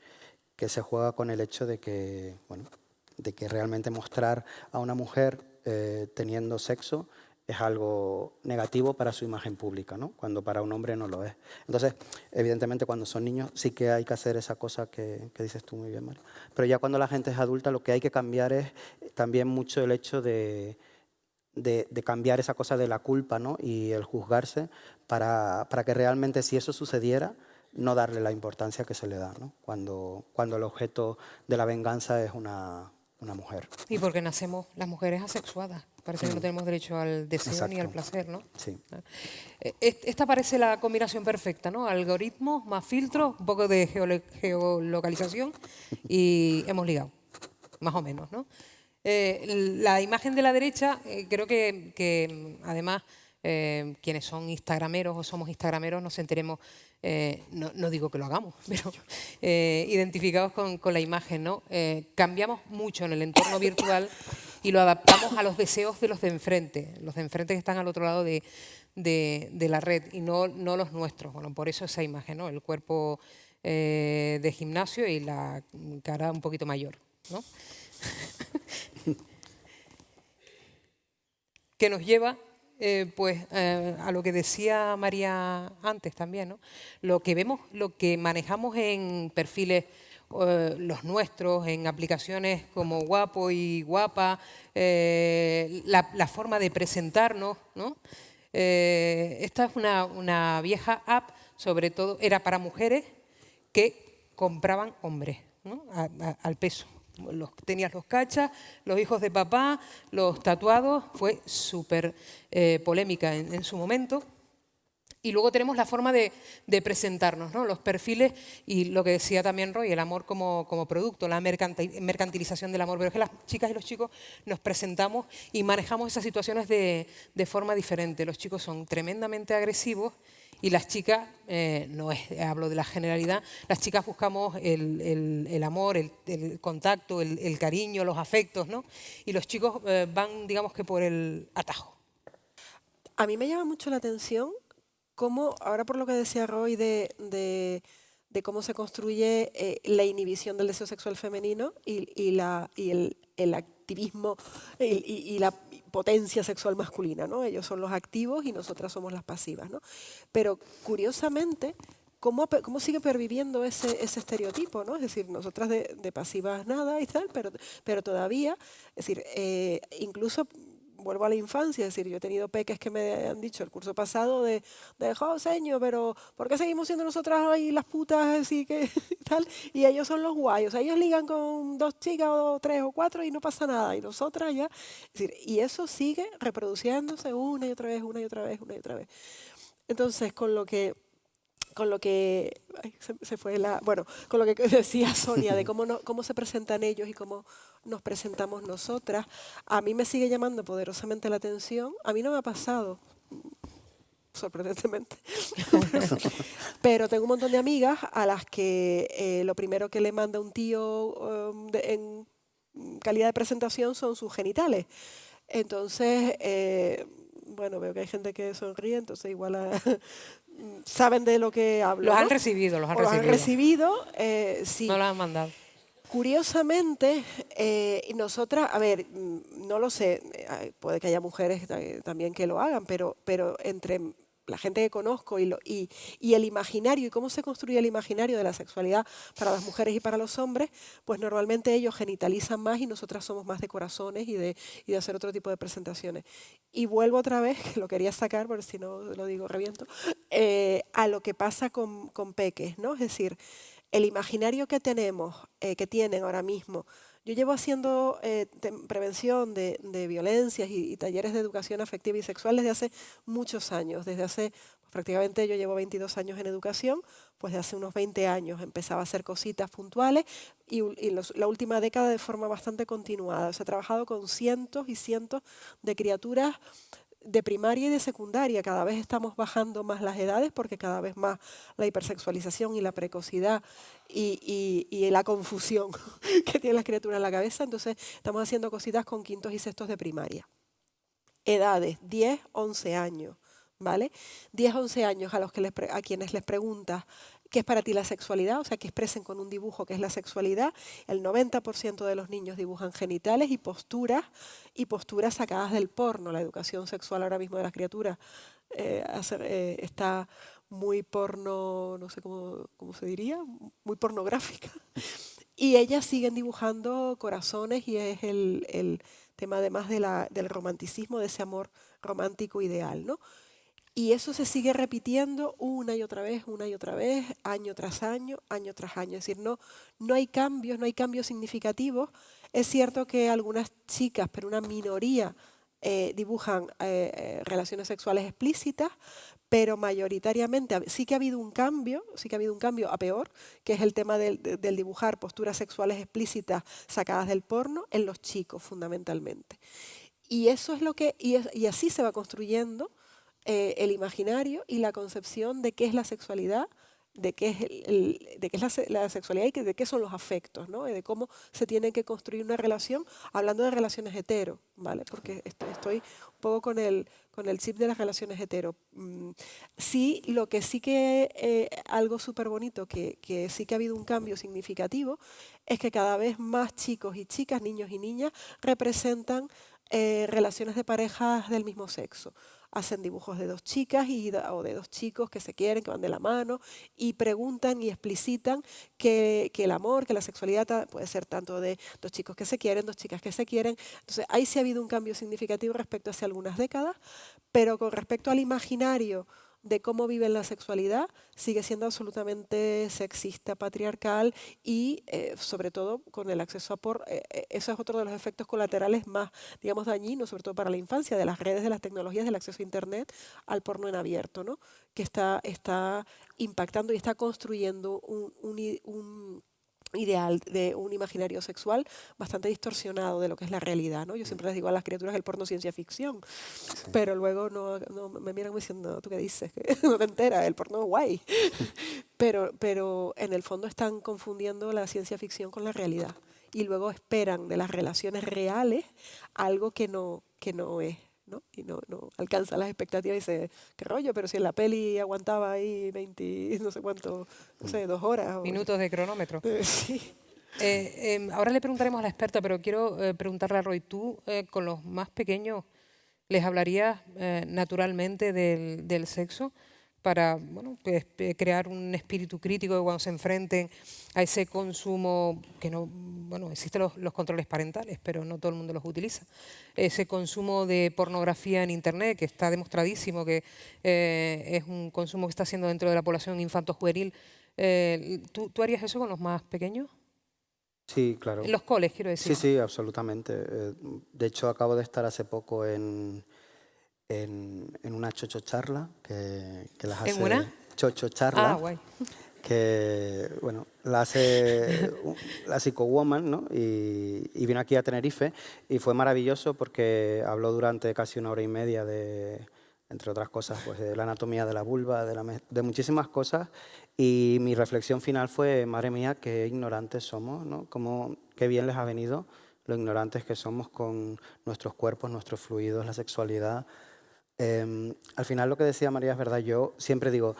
que se juega con el hecho de que, bueno, de que realmente mostrar a una mujer eh, teniendo sexo es algo negativo para su imagen pública, ¿no? cuando para un hombre no lo es. Entonces, evidentemente, cuando son niños sí que hay que hacer esa cosa que, dices tú muy bien, María. Pero ya cuando la gente es adulta, lo que hay que cambiar es también mucho el hecho de, cambiar esa cosa de la culpa ¿no? y el juzgarse para, que realmente si eso sucediera, no darle la importancia que se le da ¿no? cuando, cuando el objeto de la venganza es una, una mujer. Y porque nacemos las mujeres asexuadas. Parece que no tenemos derecho al deseo ni al placer, ¿no? Sí. Eh, esta parece la combinación perfecta, ¿no? Algoritmos más filtros, un poco de geolocalización y hemos ligado, más o menos, ¿no? Eh, la imagen de la derecha, eh, creo que, además quienes son instagrameros o somos instagrameros nos enteremos, no, digo que lo hagamos, pero identificados con, con, la imagen, ¿no? cambiamos mucho en el entorno virtual y lo adaptamos a los deseos de los de enfrente, los de enfrente que están al otro lado de, la red y no, no, los nuestros. Bueno, por eso esa imagen, ¿no? el cuerpo eh, de gimnasio y la cara un poquito mayor. ¿no? que nos lleva eh, pues, eh, a lo que decía María antes también, ¿no? lo que vemos, lo que manejamos en perfiles eh, los nuestros en aplicaciones como Guapo y Guapa, eh, la, forma de presentarnos. ¿no? Eh, esta es una, vieja app, sobre todo era para mujeres que compraban hombres al peso. Los, tenías los cachas, los hijos de papá, los tatuados, fue súper polémica en su momento. Y luego tenemos la forma de, presentarnos, ¿no? los perfiles y lo que decía también Roy, el amor como, producto, la mercantilización del amor. Pero es que las chicas y los chicos nos presentamos y manejamos esas situaciones de, forma diferente. Los chicos son tremendamente agresivos y las chicas, eh, no es, hablo de la generalidad, las chicas buscamos el, amor, el, contacto, el, cariño, los afectos, ¿no? Y los chicos eh, van, digamos que por el atajo. A mí me llama mucho la atención cómo, ahora por lo que decía Roy de, cómo se construye eh, la inhibición del deseo sexual femenino y, la, y el, activismo y, la potencia sexual masculina, ¿no? Ellos son los activos y nosotras somos las pasivas, ¿no? Pero curiosamente, ¿cómo, cómo sigue perviviendo ese, ese, estereotipo, ¿no? Es decir, nosotras de, pasivas nada y tal, pero, pero todavía, es decir, eh, incluso vuelvo a la infancia, es decir, yo he tenido peques que me han dicho el curso pasado de, de oh, señor, pero ¿por qué seguimos siendo nosotras ahí las putas así que tal? Y ellos son los guayos, o sea, ellos ligan con dos chicas o tres o cuatro y no pasa nada, y nosotras ya, es decir, y eso sigue reproduciéndose una y otra vez, una y otra vez, una y otra vez. Entonces, con lo que con lo que se, fue la bueno con lo que decía Sonia de cómo no, cómo se presentan ellos y cómo nos presentamos nosotras a mí me sigue llamando poderosamente la atención. A mí no me ha pasado sorprendentemente pero tengo un montón de amigas a las que eh, lo primero que le manda un tío um, en calidad de presentación son sus genitales. Entonces eh, bueno, veo que hay gente que sonríe, entonces igual saben de lo que hablo. Los han recibido, los han recibido. han recibido, eh, sí. No los han mandado. Curiosamente, eh, nosotras, a ver, mm, no lo sé, eh, puede que haya mujeres también que lo hagan, pero, pero entre la gente que conozco y, el imaginario y cómo se construye el imaginario de la sexualidad para las mujeres y para los hombres, pues normalmente ellos genitalizan más y nosotras somos más de corazones y de, hacer otro tipo de presentaciones. Y vuelvo otra vez, que lo quería sacar, porque si no lo digo reviento, eh, a lo que pasa con, con, peques, ¿no? Es decir, el imaginario que tenemos, eh, que tienen ahora mismo, yo llevo haciendo eh, prevención de, violencias y, talleres de educación afectiva y sexual desde hace muchos años. Desde hace, prácticamente yo llevo 22 años en educación, pues de hace unos 20 años empezaba a hacer cositas puntuales y, y la última década de forma bastante continuada. He trabajado con cientos y cientos de criaturas de primaria y de secundaria cada vez estamos bajando más las edades porque cada vez más la hipersexualización y la precocidad y, la confusión que tienen las criaturas en la cabeza, entonces estamos haciendo cositas con quintos y sextos de primaria. Edades, 10, 11 años, ¿vale? 10, 11 años a, los que a quienes les preguntas qué es para ti la sexualidad, o sea, que expresen con un dibujo qué es la sexualidad. El 90% de los niños dibujan genitales y posturas, y posturas sacadas del porno. La educación sexual ahora mismo de las criaturas eh, eh, está muy porno, no sé cómo, se diría, muy pornográfica. Y ellas siguen dibujando corazones y es el tema además del romanticismo, de ese amor romántico ideal. ¿no? Y eso se sigue repitiendo una y otra vez, una y otra vez, año tras año, año tras año. Es decir, no, no hay cambios, no hay cambios significativos. Es cierto que algunas chicas, pero una minoría, eh, dibujan eh, eh, relaciones sexuales explícitas, pero mayoritariamente sí que ha habido un cambio, sí que ha habido un cambio a peor, que es el tema del, dibujar posturas sexuales explícitas sacadas del porno en los chicos fundamentalmente. Y eso es lo que, y así se va construyendo eh, el imaginario y la concepción de qué es la sexualidad, de qué es, de qué es la, sexualidad y de qué son los afectos, ¿no? de cómo se tiene que construir una relación, hablando de relaciones hetero, ¿vale? porque estoy un poco con el, con el chip de las relaciones hetero. Mm, sí, lo que sí que eh, algo súper bonito, que, que sí que ha habido un cambio significativo, es que cada vez más chicos y chicas, niños y niñas, representan eh, relaciones de parejas del mismo sexo hacen dibujos de dos chicas y, o de dos chicos que se quieren, que van de la mano, y preguntan y explicitan que, que, el amor, que la sexualidad puede ser tanto de dos chicos que se quieren, dos chicas que se quieren. Entonces, ahí sí ha habido un cambio significativo respecto hace algunas décadas, pero con respecto al imaginario de cómo viven la sexualidad sigue siendo absolutamente sexista, patriarcal y eh, sobre todo con el acceso a por... Eh, eh, eso es otro de los efectos colaterales más, digamos, dañinos, sobre todo para la infancia, de las redes, de las tecnologías, del acceso a Internet al porno en abierto, ¿no? que está, está impactando y está construyendo un, un ideal de un imaginario sexual bastante distorsionado de lo que es la realidad. ¿no? Yo siempre les digo a las criaturas el porno ciencia ficción, pero luego no, no, me miran diciendo, ¿tú qué dices? no te enteras, el porno es guay. pero, pero en el fondo están confundiendo la ciencia ficción con la realidad y luego esperan de las relaciones reales algo que no, que no es. Y no, no alcanza las expectativas y dice, qué rollo, pero si en la peli aguantaba ahí 20, no sé cuánto, no sé, dos horas. Minutos de cronómetro. Eh, sí. Eh, em, ahora le preguntaremos a la experta, pero quiero eh, preguntarle a Roy, tú con los más pequeños les hablarías naturalmente del, del sexo para bueno, crear un espíritu crítico de cuando se enfrenten a ese consumo, que no, bueno, existen los, controles parentales, pero no todo el mundo los utiliza, ese consumo de pornografía en Internet, que está demostradísimo que eh, es un consumo que está haciendo dentro de la población infanto-juvenil. Eh, ¿tú, ¿tú, harías eso con los más pequeños? Sí, claro. En los coles, quiero decir. Sí, sí, absolutamente. Eh, de hecho, acabo de estar hace poco en en, una chocho charla que, las hace... ¿En una? Chocho charla. Ah, guay. Que, bueno, la hace la Woman, ¿no? Y, vino aquí a Tenerife y fue maravilloso porque habló durante casi una hora y media de, entre otras cosas, pues de la anatomía de la vulva, de, de muchísimas cosas. Y mi reflexión final fue, madre mía, qué ignorantes somos, ¿no? Cómo, qué bien les ha venido lo ignorantes que somos con nuestros cuerpos, nuestros fluidos, la sexualidad, Em, al final lo que decía María es verdad. Yo siempre digo,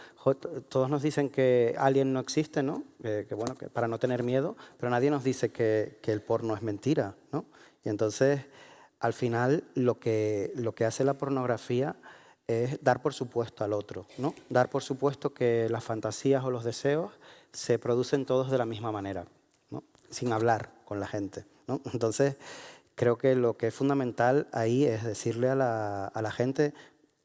todos nos dicen que alguien no existe, ¿no? que bueno, que para no tener miedo, pero nadie nos dice que, el porno es mentira, ¿no? Y entonces, al final, lo que, lo que hace la pornografía es dar por supuesto al otro, ¿no? Dar por supuesto que las fantasías o los deseos se producen todos de la misma manera, ¿no? Sin hablar con la gente. Entonces, creo que lo que es fundamental ahí es decirle a la, a la gente,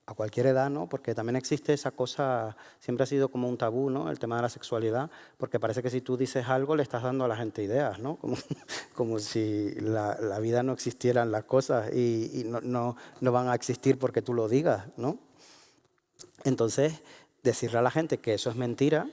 a cualquier edad, ¿no? Porque también existe esa cosa, siempre ha sido como un tabú, ¿no? El tema de la sexualidad, porque parece que si tú dices algo le estás dando a la gente ideas, ¿no? Como, como si la, la, vida no existieran las cosas y, no, no, no, van a existir porque tú lo digas, ¿no? Entonces, decirle a la gente que eso es mentira,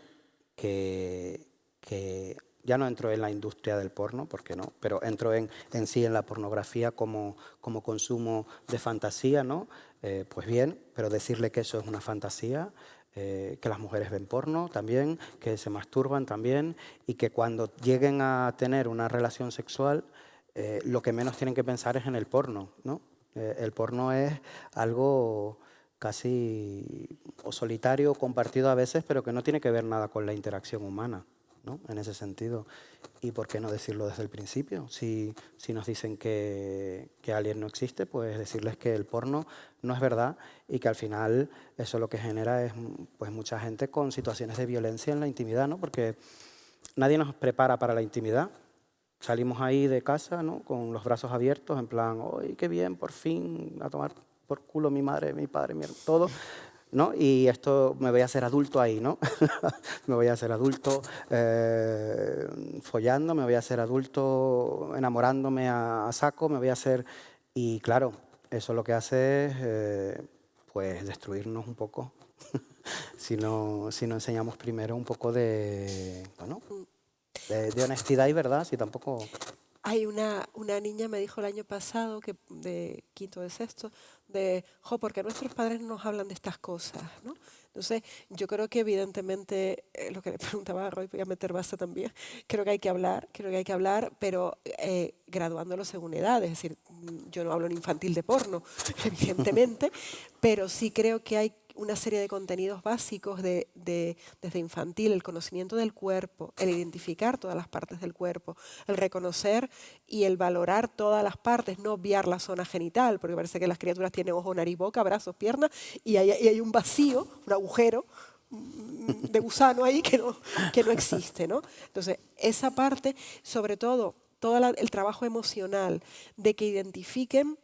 que, que ya no entro en la industria del porno, porque no, pero entro en, en sí en la pornografía como, consumo de fantasía, ¿no? Eh, pues bien, pero decirle que eso es una fantasía, eh, que las mujeres ven porno también, que se masturban también y que cuando lleguen a tener una relación sexual, eh, lo que menos tienen que pensar es en el porno, ¿no? el porno es algo casi o solitario compartido a veces, pero que no tiene que ver nada con la interacción humana en ese sentido. ¿Y por qué no decirlo desde el principio? Si, si nos dicen que, que alguien no existe, pues decirles que el porno no es verdad y que al final eso lo que genera es pues, mucha gente con situaciones de violencia en la intimidad, ¿no? porque nadie nos prepara para la intimidad. salimos ahí de casa, ¿no? Con los brazos abiertos, en plan, ¡ay, qué bien, por fin, a tomar por culo mi madre, mi padre, mi todo! ¿No? Y esto me voy a hacer adulto ahí, ¿no? me voy a hacer adulto eh, follando, me voy a hacer adulto enamorándome a, saco, me voy a hacer... Y claro, eso lo que hace es, eh, pues, destruirnos un poco. si, no, si no enseñamos primero un poco de, bueno, de, de honestidad y verdad, si tampoco... Hay una, una niña, me dijo el año pasado, que de quinto de sexto, de, jo, porque nuestros padres nos hablan de estas cosas, ¿no? Entonces, yo creo que evidentemente, eh, lo que le preguntaba a Roy, voy a meter base también, creo que hay que hablar, creo que hay que hablar, pero eh, graduándolo según edad, es decir, yo no hablo en infantil de porno, evidentemente, pero sí creo que hay una serie de contenidos básicos de, desde infantil, el conocimiento del cuerpo, el identificar todas las partes del cuerpo, el reconocer y el valorar todas las partes, no obviar la zona genital, porque parece que las criaturas tienen ojo, nariz, boca, brazos, piernas, y hay, hay un vacío, un agujero mm, de gusano ahí que no, que no existe. ¿no? Entonces, esa parte, sobre todo, todo el trabajo emocional de que identifiquen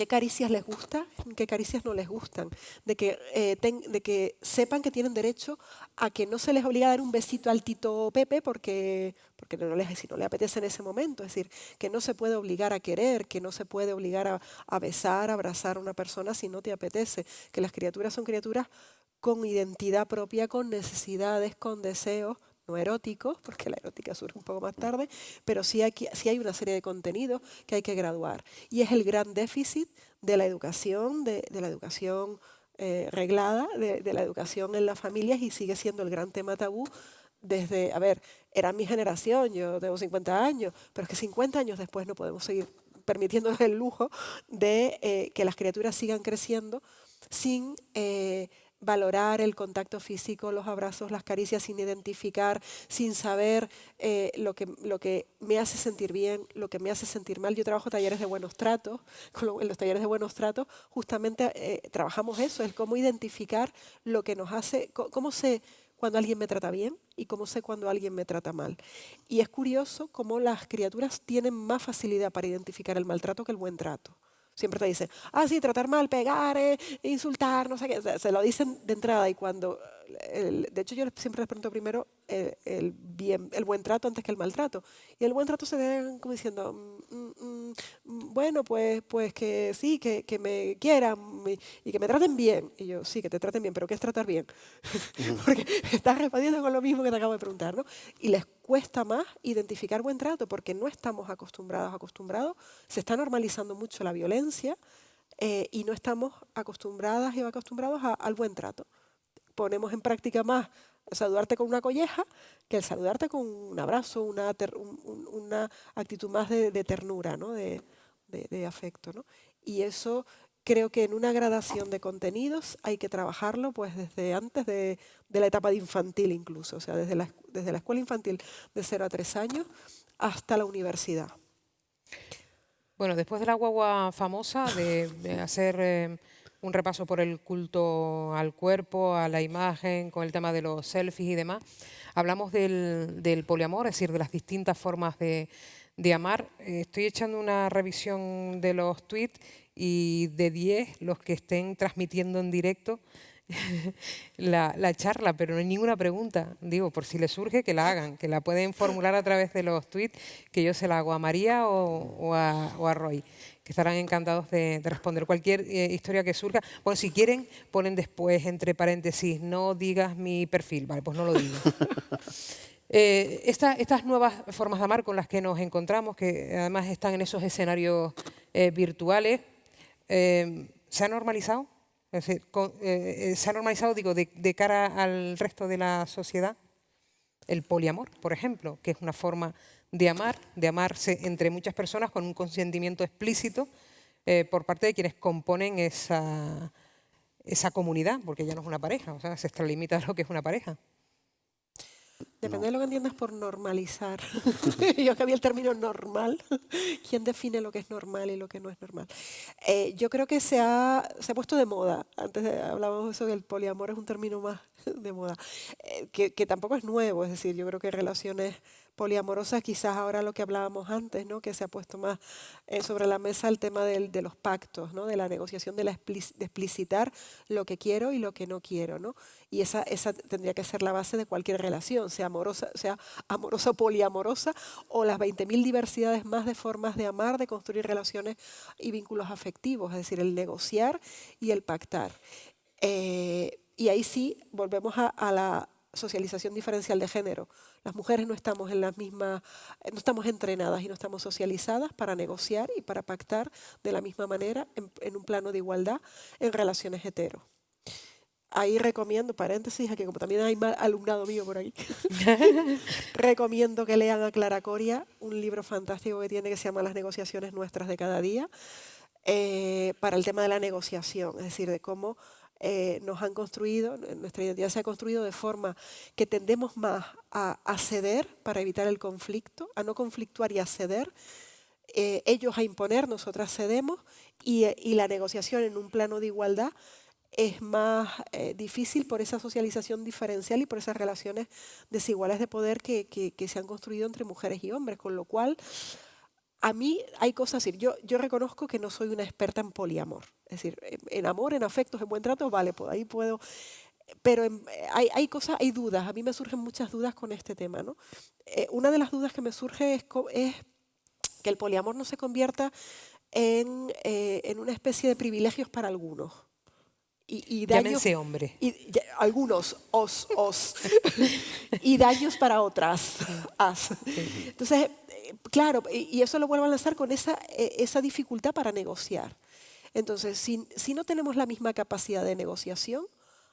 qué caricias les gusta, qué caricias no les gustan, de que, eh, de que sepan que tienen derecho a que no se les obliga a dar un besito al tito Pepe porque, porque no, les, si no le apetece en ese momento, es decir, que no se puede obligar a querer, que no se puede obligar a, a besar, a abrazar a una persona si no te apetece, que las criaturas son criaturas con identidad propia, con necesidades, con deseos, no eróticos, porque la erótica surge un poco más tarde, pero sí hay, sí hay una serie de contenidos que hay que graduar. Y es el gran déficit de la educación, de, la educación eh, reglada, de, la educación en las familias y sigue siendo el gran tema tabú desde, a ver, era mi generación, yo tengo 50 años, pero es que 50 años después no podemos seguir permitiéndonos el lujo de eh, que las criaturas sigan creciendo sin eh, valorar el contacto físico, los abrazos, las caricias, sin identificar, sin saber eh, lo, que, lo que me hace sentir bien, lo que me hace sentir mal. Yo trabajo talleres de buenos tratos, en los talleres de buenos tratos justamente eh, trabajamos eso, es cómo identificar lo que nos hace, cómo sé cuando alguien me trata bien y cómo sé cuando alguien me trata mal. Y es curioso cómo las criaturas tienen más facilidad para identificar el maltrato que el buen trato. Siempre te dicen, ah, sí, tratar mal, pegar, eh, insultar, no sé qué. Se, lo dicen de entrada y cuando... de hecho, yo siempre les pregunto primero eh, el, bien, el buen trato antes que el maltrato. Y el buen trato se ve como diciendo, mm, mm, mm, bueno, pues, pues que sí, que, que, me quieran y que me traten bien. Y yo, sí, que te traten bien, pero ¿qué es tratar bien? Porque estás respondiendo con lo mismo que te acabo de preguntar, ¿no? Y les cuesta más identificar buen trato porque no estamos acostumbrados, acostumbrados, se está normalizando mucho la violencia eh, y no estamos acostumbradas y acostumbrados al buen trato. Ponemos en práctica más saludarte con una colleja que el saludarte con un abrazo, una, una actitud más de, ternura, ¿no? de, afecto. ¿no? Y eso creo que en una gradación de contenidos hay que trabajarlo pues desde antes de, la etapa de infantil incluso, o sea, desde la, desde la escuela infantil de 0 a 3 años hasta la universidad. Bueno, después de la guagua famosa de, hacer eh, un repaso por el culto al cuerpo, a la imagen, con el tema de los selfies y demás, hablamos del, poliamor, es decir, de las distintas formas de, amar. Estoy echando una revisión de los tweets y de 10 los que estén transmitiendo en directo la, charla, pero no hay ninguna pregunta. Digo, por si les surge, que la hagan, que la pueden formular a través de los tweets, que yo se la hago a María o, a, Roy, que estarán encantados de, responder cualquier eh, historia que surja. Bueno, si quieren, ponen después, entre paréntesis, no digas mi perfil. Vale, pues no lo digo. Eh, estas nuevas formas de amar con las que nos encontramos, que además están en esos escenarios eh, virtuales, eh, ¿se ha normalizado? Eh, eh, ¿Se ha normalizado, digo, de, cara al resto de la sociedad? El poliamor, por ejemplo, que es una forma de amar, de amarse entre muchas personas con un consentimiento explícito por parte de quienes componen esa, esa comunidad, porque ya no es una pareja, o sea, se extralimita a lo que es una pareja. Depende de lo que entiendas por normalizar. Yo que había el término normal. ¿Quién define lo que es normal y lo que no es normal? Eh, yo creo que se ha, se ha puesto de moda. Antes hablábamos de eso, que el poliamor es un término más de moda, eh, que, que, tampoco es nuevo, es decir, yo creo que relaciones poliamorosas, quizás ahora lo que hablábamos antes, ¿no? que se ha puesto más eh, sobre la mesa el tema del, de los pactos, ¿no? de la negociación, de, la explicitar lo que quiero y lo que no quiero. ¿no? Y esa, tendría que ser la base de cualquier relación, sea amorosa, sea amorosa poliamorosa, o las 20.000 diversidades más de formas de amar, de construir relaciones y vínculos afectivos, es decir, el negociar y el pactar. Eh, y ahí sí volvemos a, la socialización diferencial de género. Las mujeres no estamos en las mismas, no estamos entrenadas y no estamos socializadas para negociar y para pactar de la misma manera en, un plano de igualdad en relaciones hetero. Ahí recomiendo, paréntesis, que como también hay mal alumnado mío por ahí, recomiendo que lean a Clara Coria, un libro fantástico que tiene que se llama Las negociaciones nuestras de cada día, eh, para el tema de la negociación, es decir, de cómo eh, nos han construido, nuestra identidad se ha construido de forma que tendemos más a, ceder para evitar el conflicto, a no conflictuar y a ceder, eh, ellos a imponer, nosotras cedemos, y, la negociación en un plano de igualdad es más eh, difícil por esa socialización diferencial y por esas relaciones desiguales de poder que se han construido entre mujeres y hombres, con lo cual a mí hay cosas, decir, yo, reconozco que no soy una experta en poliamor. Es decir, en, amor, en afectos, en buen trato, vale, pues ahí puedo... Pero hay, hay, cosas, hay dudas, a mí me surgen muchas dudas con este tema. ¿no? Eh, una de las dudas que me surge es, es, que el poliamor no se convierta en, eh, en una especie de privilegios para algunos. Y, y daños, hombre. Y, algunos, os, os. y daños para otras, as. Entonces, claro, y eso lo vuelvo a lanzar con esa, e, esa dificultad para negociar. Entonces, si, si, no tenemos la misma capacidad de negociación,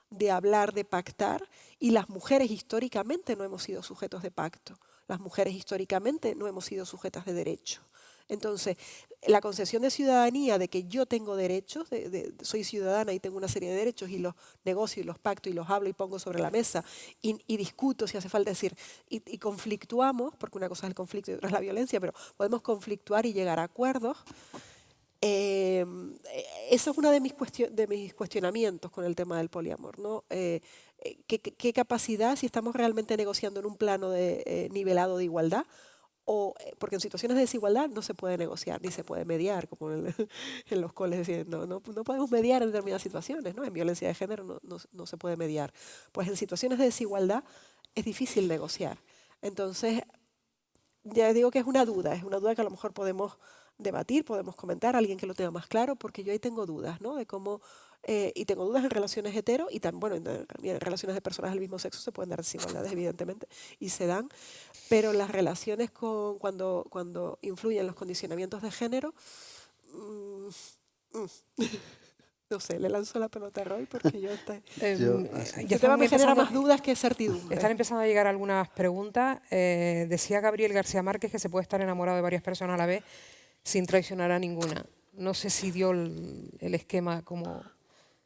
de hablar, de pactar, y las mujeres históricamente no hemos sido sujetos de pacto, las mujeres históricamente no hemos sido sujetas de derecho. Entonces, la concesión de ciudadanía, de que yo tengo derechos, de, soy ciudadana y tengo una serie de derechos y los negocio y los pacto y los hablo y pongo sobre la mesa y, discuto si hace falta decir, y, conflictuamos, porque una cosa es el conflicto y otra es la violencia, pero podemos conflictuar y llegar a acuerdos. Eh, eso es uno de mis, cuestionamientos con el tema del poliamor. ¿no? Eh, eh, ¿qué, capacidad, si estamos realmente negociando en un plano de, nivelado de igualdad, o, eh, porque en situaciones de desigualdad no se puede negociar ni se puede mediar, como en, los coles decían, no, no, podemos mediar en determinadas situaciones, ¿no? en violencia de género no, no, se puede mediar. Pues en situaciones de desigualdad es difícil negociar. Entonces, ya digo que es una duda, es una duda que a lo mejor podemos debatir, podemos comentar, alguien que lo tenga más claro, porque yo ahí tengo dudas, ¿no? De cómo, eh, y tengo dudas en relaciones hetero y también, bueno, en, relaciones de personas del mismo sexo se pueden dar desigualdades, evidentemente, y se dan, pero las relaciones con, cuando, cuando influyen los condicionamientos de género, mm, mm. no sé, le lanzo la pelota a Roy porque yo, está, em, este tema me genera más dudas que certidumbre. Están empezando a llegar algunas preguntas. Eh, decía Gabriel García Márquez que se puede estar enamorado de varias personas a la vez sin traicionar a ninguna. No sé si dio el, esquema como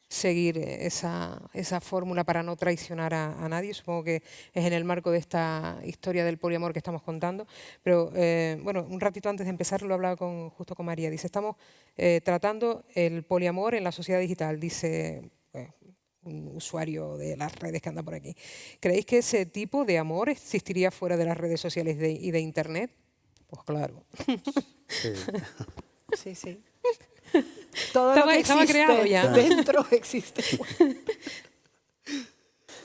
seguir esa, esa fórmula para no traicionar a, nadie. Supongo que es en el marco de esta historia del poliamor que estamos contando. Pero, eh, bueno, un ratito antes de empezar lo hablaba con, justo con María. Dice, estamos eh, tratando el poliamor en la sociedad digital, dice pues, un usuario de las redes que anda por aquí. ¿Creéis que ese tipo de amor existiría fuera de las redes sociales y de Internet? Pues claro. Sí, sí. Todo lo que existe creado ya. dentro existe.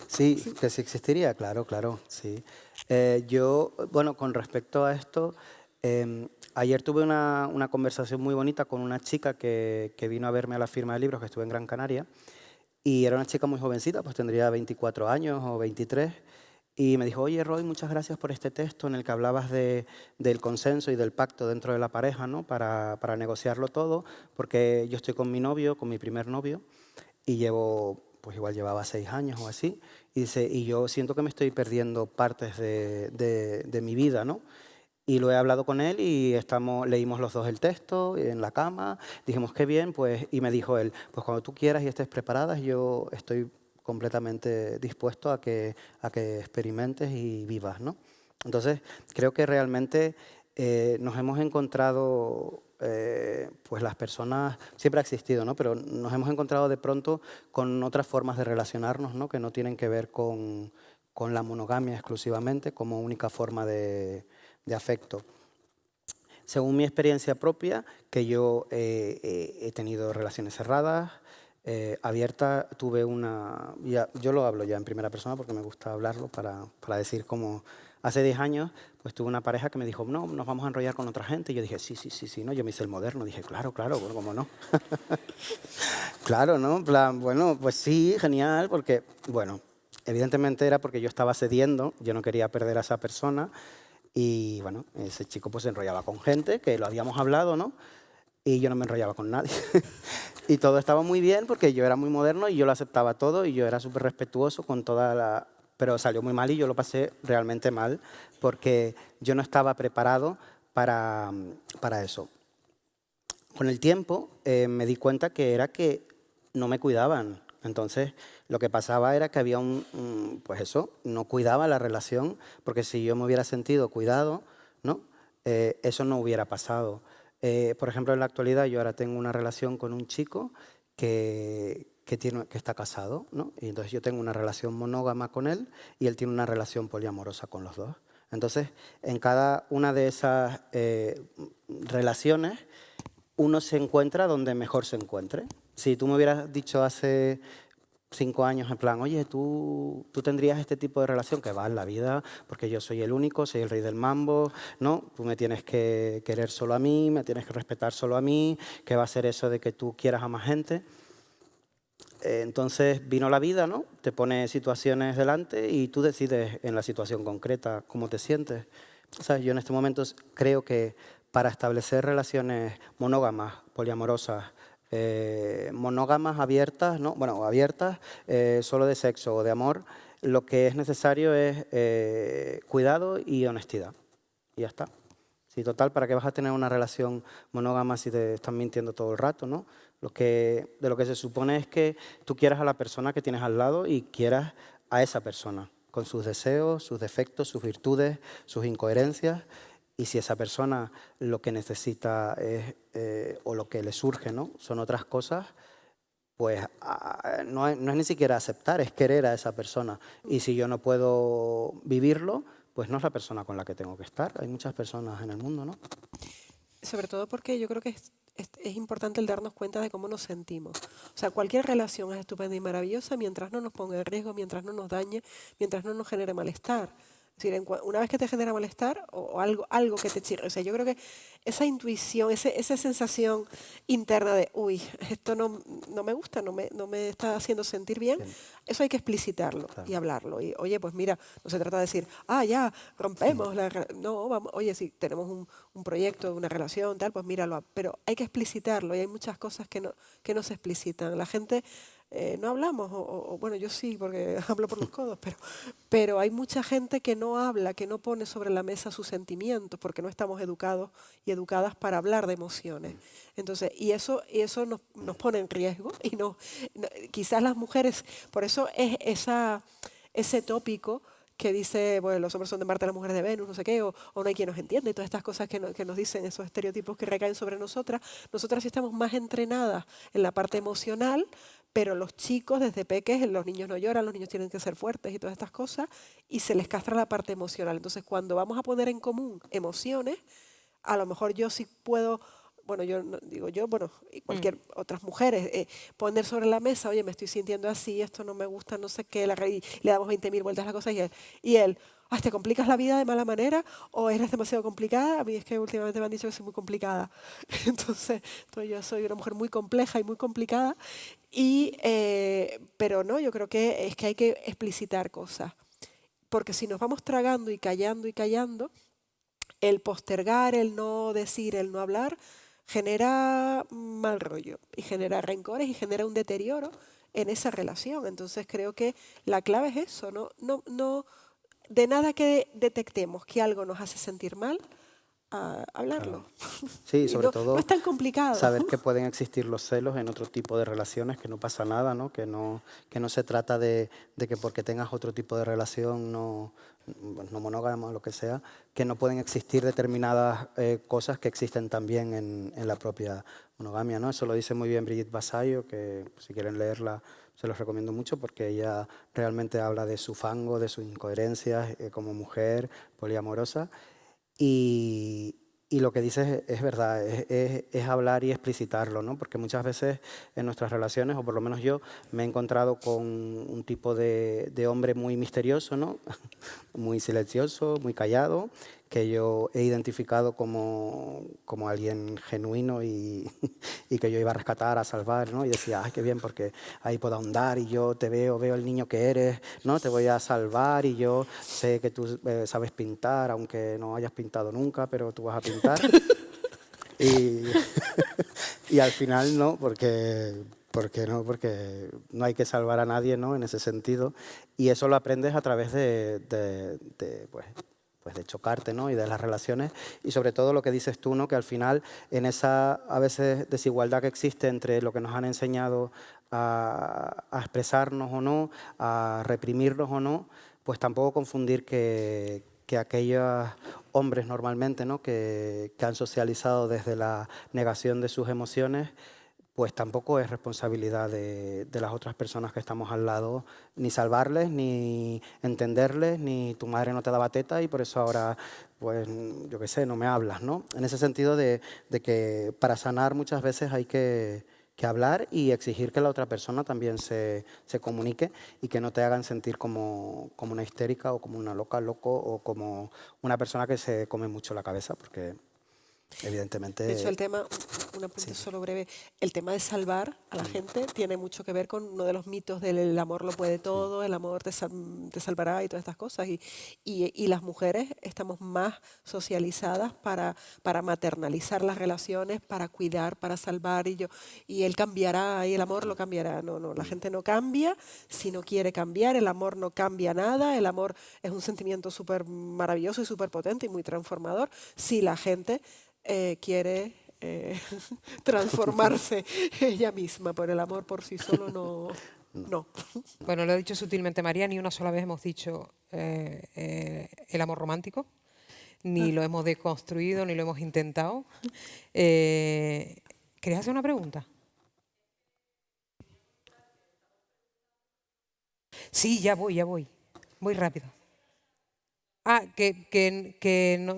Sí, que sí existiría, claro, claro, sí. Eh, yo, bueno, con respecto a esto, em, ayer tuve una, una, conversación muy bonita con una chica que, que, vino a verme a la firma de libros que estuve en Gran Canaria y era una chica muy jovencita, pues tendría 24 años o 23 y me dijo, oye Roy, muchas gracias por este texto en el que hablabas de, del consenso y del pacto dentro de la pareja, ¿no? Para, para, negociarlo todo, porque yo estoy con mi novio, con mi primer novio, y llevo, pues igual llevaba seis años o así, y dice, y yo siento que me estoy perdiendo partes de, de, de mi vida, ¿no? Y lo he hablado con él y estamos, leímos los dos el texto en la cama, dijimos, qué bien, pues, y me dijo él, pues cuando tú quieras y estés preparada, yo estoy completamente dispuesto a que, a que experimentes y vivas. ¿no? Entonces, creo que realmente eh, nos hemos encontrado, eh, pues las personas, siempre ha existido, ¿no? pero nos hemos encontrado de pronto con otras formas de relacionarnos ¿no? que no tienen que ver con, con la monogamia exclusivamente como única forma de, de afecto. Según mi experiencia propia, que yo eh, he tenido relaciones cerradas, abiertas, tuve una... Yo lo hablo ya en primera persona porque me gusta hablarlo para, para decir cómo, Hace 10 años, pues tuve una pareja que me dijo, no, nos vamos a enrollar con otra gente. Y yo dije, sí, sí, sí, sí, no, yo me hice el moderno. Dije, claro, claro, bueno, ¿cómo no? claro, ¿no? plan, bueno, pues sí, genial, porque, bueno, evidentemente era porque yo estaba cediendo, yo no quería perder a esa persona. Y, bueno, ese chico pues se enrollaba con gente, que lo habíamos hablado, ¿no? Y yo no me enrollaba con nadie. y todo estaba muy bien porque yo era muy moderno y yo lo aceptaba todo y yo era súper respetuoso con toda la pero salió muy mal y yo lo pasé realmente mal porque yo no estaba preparado para, para eso. Con el tiempo eh, me di cuenta que era que no me cuidaban. Entonces, lo que pasaba era que había un, pues eso, no cuidaba la relación, porque si yo me hubiera sentido cuidado, ¿no? Eh, eso no hubiera pasado. Eh, por ejemplo, en la actualidad yo ahora tengo una relación con un chico que, que, tiene, que está casado, ¿no? Y entonces yo tengo una relación monógama con él y él tiene una relación poliamorosa con los dos. Entonces, en cada una de esas eh, relaciones, uno se encuentra donde mejor se encuentre. Si tú me hubieras dicho hace cinco años en plan, oye, tú, tú tendrías este tipo de relación que va en la vida porque yo soy el único, soy el rey del mambo, ¿no? Tú me tienes que querer solo a mí, me tienes que respetar solo a mí, que va a ser eso de que tú quieras a más gente. Eh, entonces vino la vida, ¿no? Te pone situaciones delante y tú decides en la situación concreta cómo te sientes. O sea, yo en este momento creo que para establecer relaciones monógamas, poliamorosas, eh, monógamas abiertas, ¿no? bueno, abiertas, eh, solo de sexo o de amor, lo que es necesario es cuidado y honestidad. Y ya está. Sí, total, ¿para qué vas a tener una relación monógama si te están mintiendo todo el rato, no? Lo que, de lo que se supone es que tú quieras a la persona que tienes al lado y quieras a esa persona, con sus deseos, sus defectos, sus virtudes, sus incoherencias. Y si esa persona lo que necesita es, eh, o lo que le surge ¿no? son otras cosas, pues no, es, no es ni siquiera aceptar, es querer a esa persona. Y si yo no puedo vivirlo, pues no es la persona con la que tengo que estar. Hay muchas personas en el mundo, ¿no? Sobre todo porque yo creo que es, es, importante el darnos cuenta de cómo nos sentimos. O sea, cualquier relación es estupenda y maravillosa mientras no nos ponga en riesgo, mientras no nos dañe, mientras no nos genere malestar. Decir, una vez que te genera malestar o, algo, algo que te chirre, o sea, yo creo que esa intuición, ese, esa sensación interna de, uy, esto no, no me gusta, no me, no me está haciendo sentir bien, eso hay que explicitarlo y hablarlo. Y, oye, pues mira, no se trata de decir, ah, ya, rompemos la... No, vamos, oye, si tenemos un, un, proyecto, una relación, tal, pues míralo. Pero hay que explicitarlo y hay muchas cosas que no, que no se explicitan. La gente eh, no hablamos, o, bueno, yo sí, porque hablo por los codos, pero, pero hay mucha gente que no habla, que no pone sobre la mesa sus sentimientos, porque no estamos educados y educadas para hablar de emociones. Entonces, y eso, y eso nos, nos pone en riesgo, y no, quizás las mujeres, por eso es esa, ese tópico que dice, bueno, los hombres son de Marte, las mujeres de Venus, no sé qué, o, no hay quien nos entiende, y todas estas cosas que, que, nos dicen, esos estereotipos que recaen sobre nosotras, nosotras sí estamos más entrenadas en la parte emocional, pero los chicos desde peques, los niños no lloran, los niños tienen que ser fuertes y todas estas cosas, y se les castra la parte emocional. Entonces, cuando vamos a poner en común emociones, a lo mejor yo sí puedo, bueno, yo digo yo, bueno, y cualquier mm. otras mujeres, eh, poner sobre la mesa, oye, me estoy sintiendo así, esto no me gusta, no sé qué, la, y le damos 20.000 vueltas a la cosa, y él, y él ¿te complicas la vida de mala manera o eres demasiado complicada? A mí es que últimamente me han dicho que soy muy complicada. Entonces, yo soy una mujer muy compleja y muy complicada. Y, eh, pero no, yo creo que es que hay que explicitar cosas. Porque si nos vamos tragando y callando y callando, el postergar, el no decir, el no hablar, genera mal rollo y genera rencores y genera un deterioro en esa relación. Entonces creo que la clave es eso, no, no, no de nada que detectemos que algo nos hace sentir mal, a hablarlo. Sí, sobre todo no es tan complicado. saber que pueden existir los celos en otro tipo de relaciones, que no pasa nada, ¿no? Que, no, que no se trata de, de que porque tengas otro tipo de relación no, no monógama o lo que sea, que no pueden existir determinadas eh, cosas que existen también en, en, la propia monogamia. ¿no? Eso lo dice muy bien Brigitte Basayo, que si quieren leerla se los recomiendo mucho porque ella realmente habla de su fango, de sus incoherencias eh, como mujer poliamorosa y, y lo que dices es, verdad, es, es, hablar y explicitarlo, ¿no? porque muchas veces en nuestras relaciones, o por lo menos yo, me he encontrado con un tipo de, de hombre muy misterioso, ¿no? muy silencioso, muy callado, que yo he identificado como, como alguien genuino y, y, que yo iba a rescatar, a salvar, ¿no? Y decía, ay, qué bien, porque ahí puedo ahondar y yo te veo, veo el niño que eres, ¿no? Te voy a salvar y yo sé que tú eh, sabes pintar, aunque no hayas pintado nunca, pero tú vas a pintar. y, y al final no, porque, porque no, porque no hay que salvar a nadie, ¿no? En ese sentido. Y eso lo aprendes a través de, de, de pues, pues de chocarte ¿no? y de las relaciones y sobre todo lo que dices tú, ¿no? que al final en esa a veces desigualdad que existe entre lo que nos han enseñado a, expresarnos o no, a reprimirnos o no, pues tampoco confundir que, que aquellos hombres normalmente ¿no? que, que han socializado desde la negación de sus emociones pues tampoco es responsabilidad de, las otras personas que estamos al lado, ni salvarles, ni entenderles, ni tu madre no te daba teta y por eso ahora, pues, yo qué sé, no me hablas, ¿no? En ese sentido de, que para sanar muchas veces hay que, hablar y exigir que la otra persona también se, comunique y que no te hagan sentir como, como, una histérica o como una loca, loco o como una persona que se come mucho la cabeza, porque Evidentemente. De hecho, el tema, un apunte solo breve, el tema de salvar a la mm. gente tiene mucho que ver con uno de los mitos del el amor lo puede todo, el amor te, te salvará y todas estas cosas. Y, y, las mujeres estamos más socializadas para, para maternalizar las relaciones, para cuidar, para salvar. Y, yo, y él cambiará, y el amor lo cambiará. No, no, la mm. gente no cambia si no quiere cambiar, el amor no cambia nada, el amor es un sentimiento súper maravilloso y súper potente y muy transformador si la gente eh, quiere eh, transformarse ella misma, por el amor por sí solo no, no. Bueno, lo ha dicho sutilmente María, ni una sola vez hemos dicho eh, el amor romántico, ni lo hemos deconstruido, ni lo hemos intentado. ¿Querías hacer una pregunta? Sí, ya voy, ya voy. Voy rápido. Ah, que, que, que no,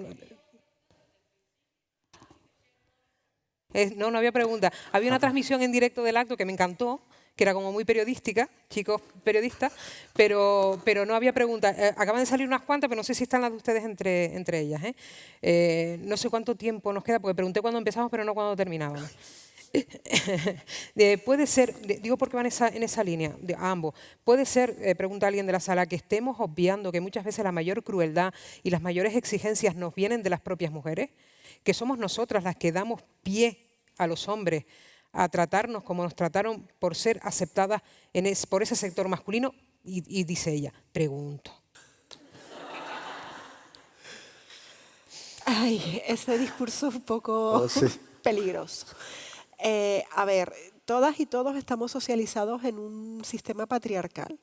no, no había pregunta. Había una transmisión en directo del acto que me encantó, que era como muy periodística, chicos periodistas, pero, pero no había preguntas. Eh, acaban de salir unas cuantas, pero no sé si están las de ustedes entre, entre ellas. ¿eh? Eh, no sé cuánto tiempo nos queda, porque pregunté cuándo empezamos, pero no cuándo terminábamos. puede ser, digo porque van en esa línea, de, ambos, puede ser, pregunta alguien de la sala, que estemos obviando que muchas veces la mayor crueldad y las mayores exigencias nos vienen de las propias mujeres que somos nosotras las que damos pie a los hombres a tratarnos como nos trataron por ser aceptadas en por ese sector masculino? Y, dice ella, pregunto. Ay, ese discurso es un poco oh, peligroso. Eh, a ver, todas y todos estamos socializados en un sistema patriarcal.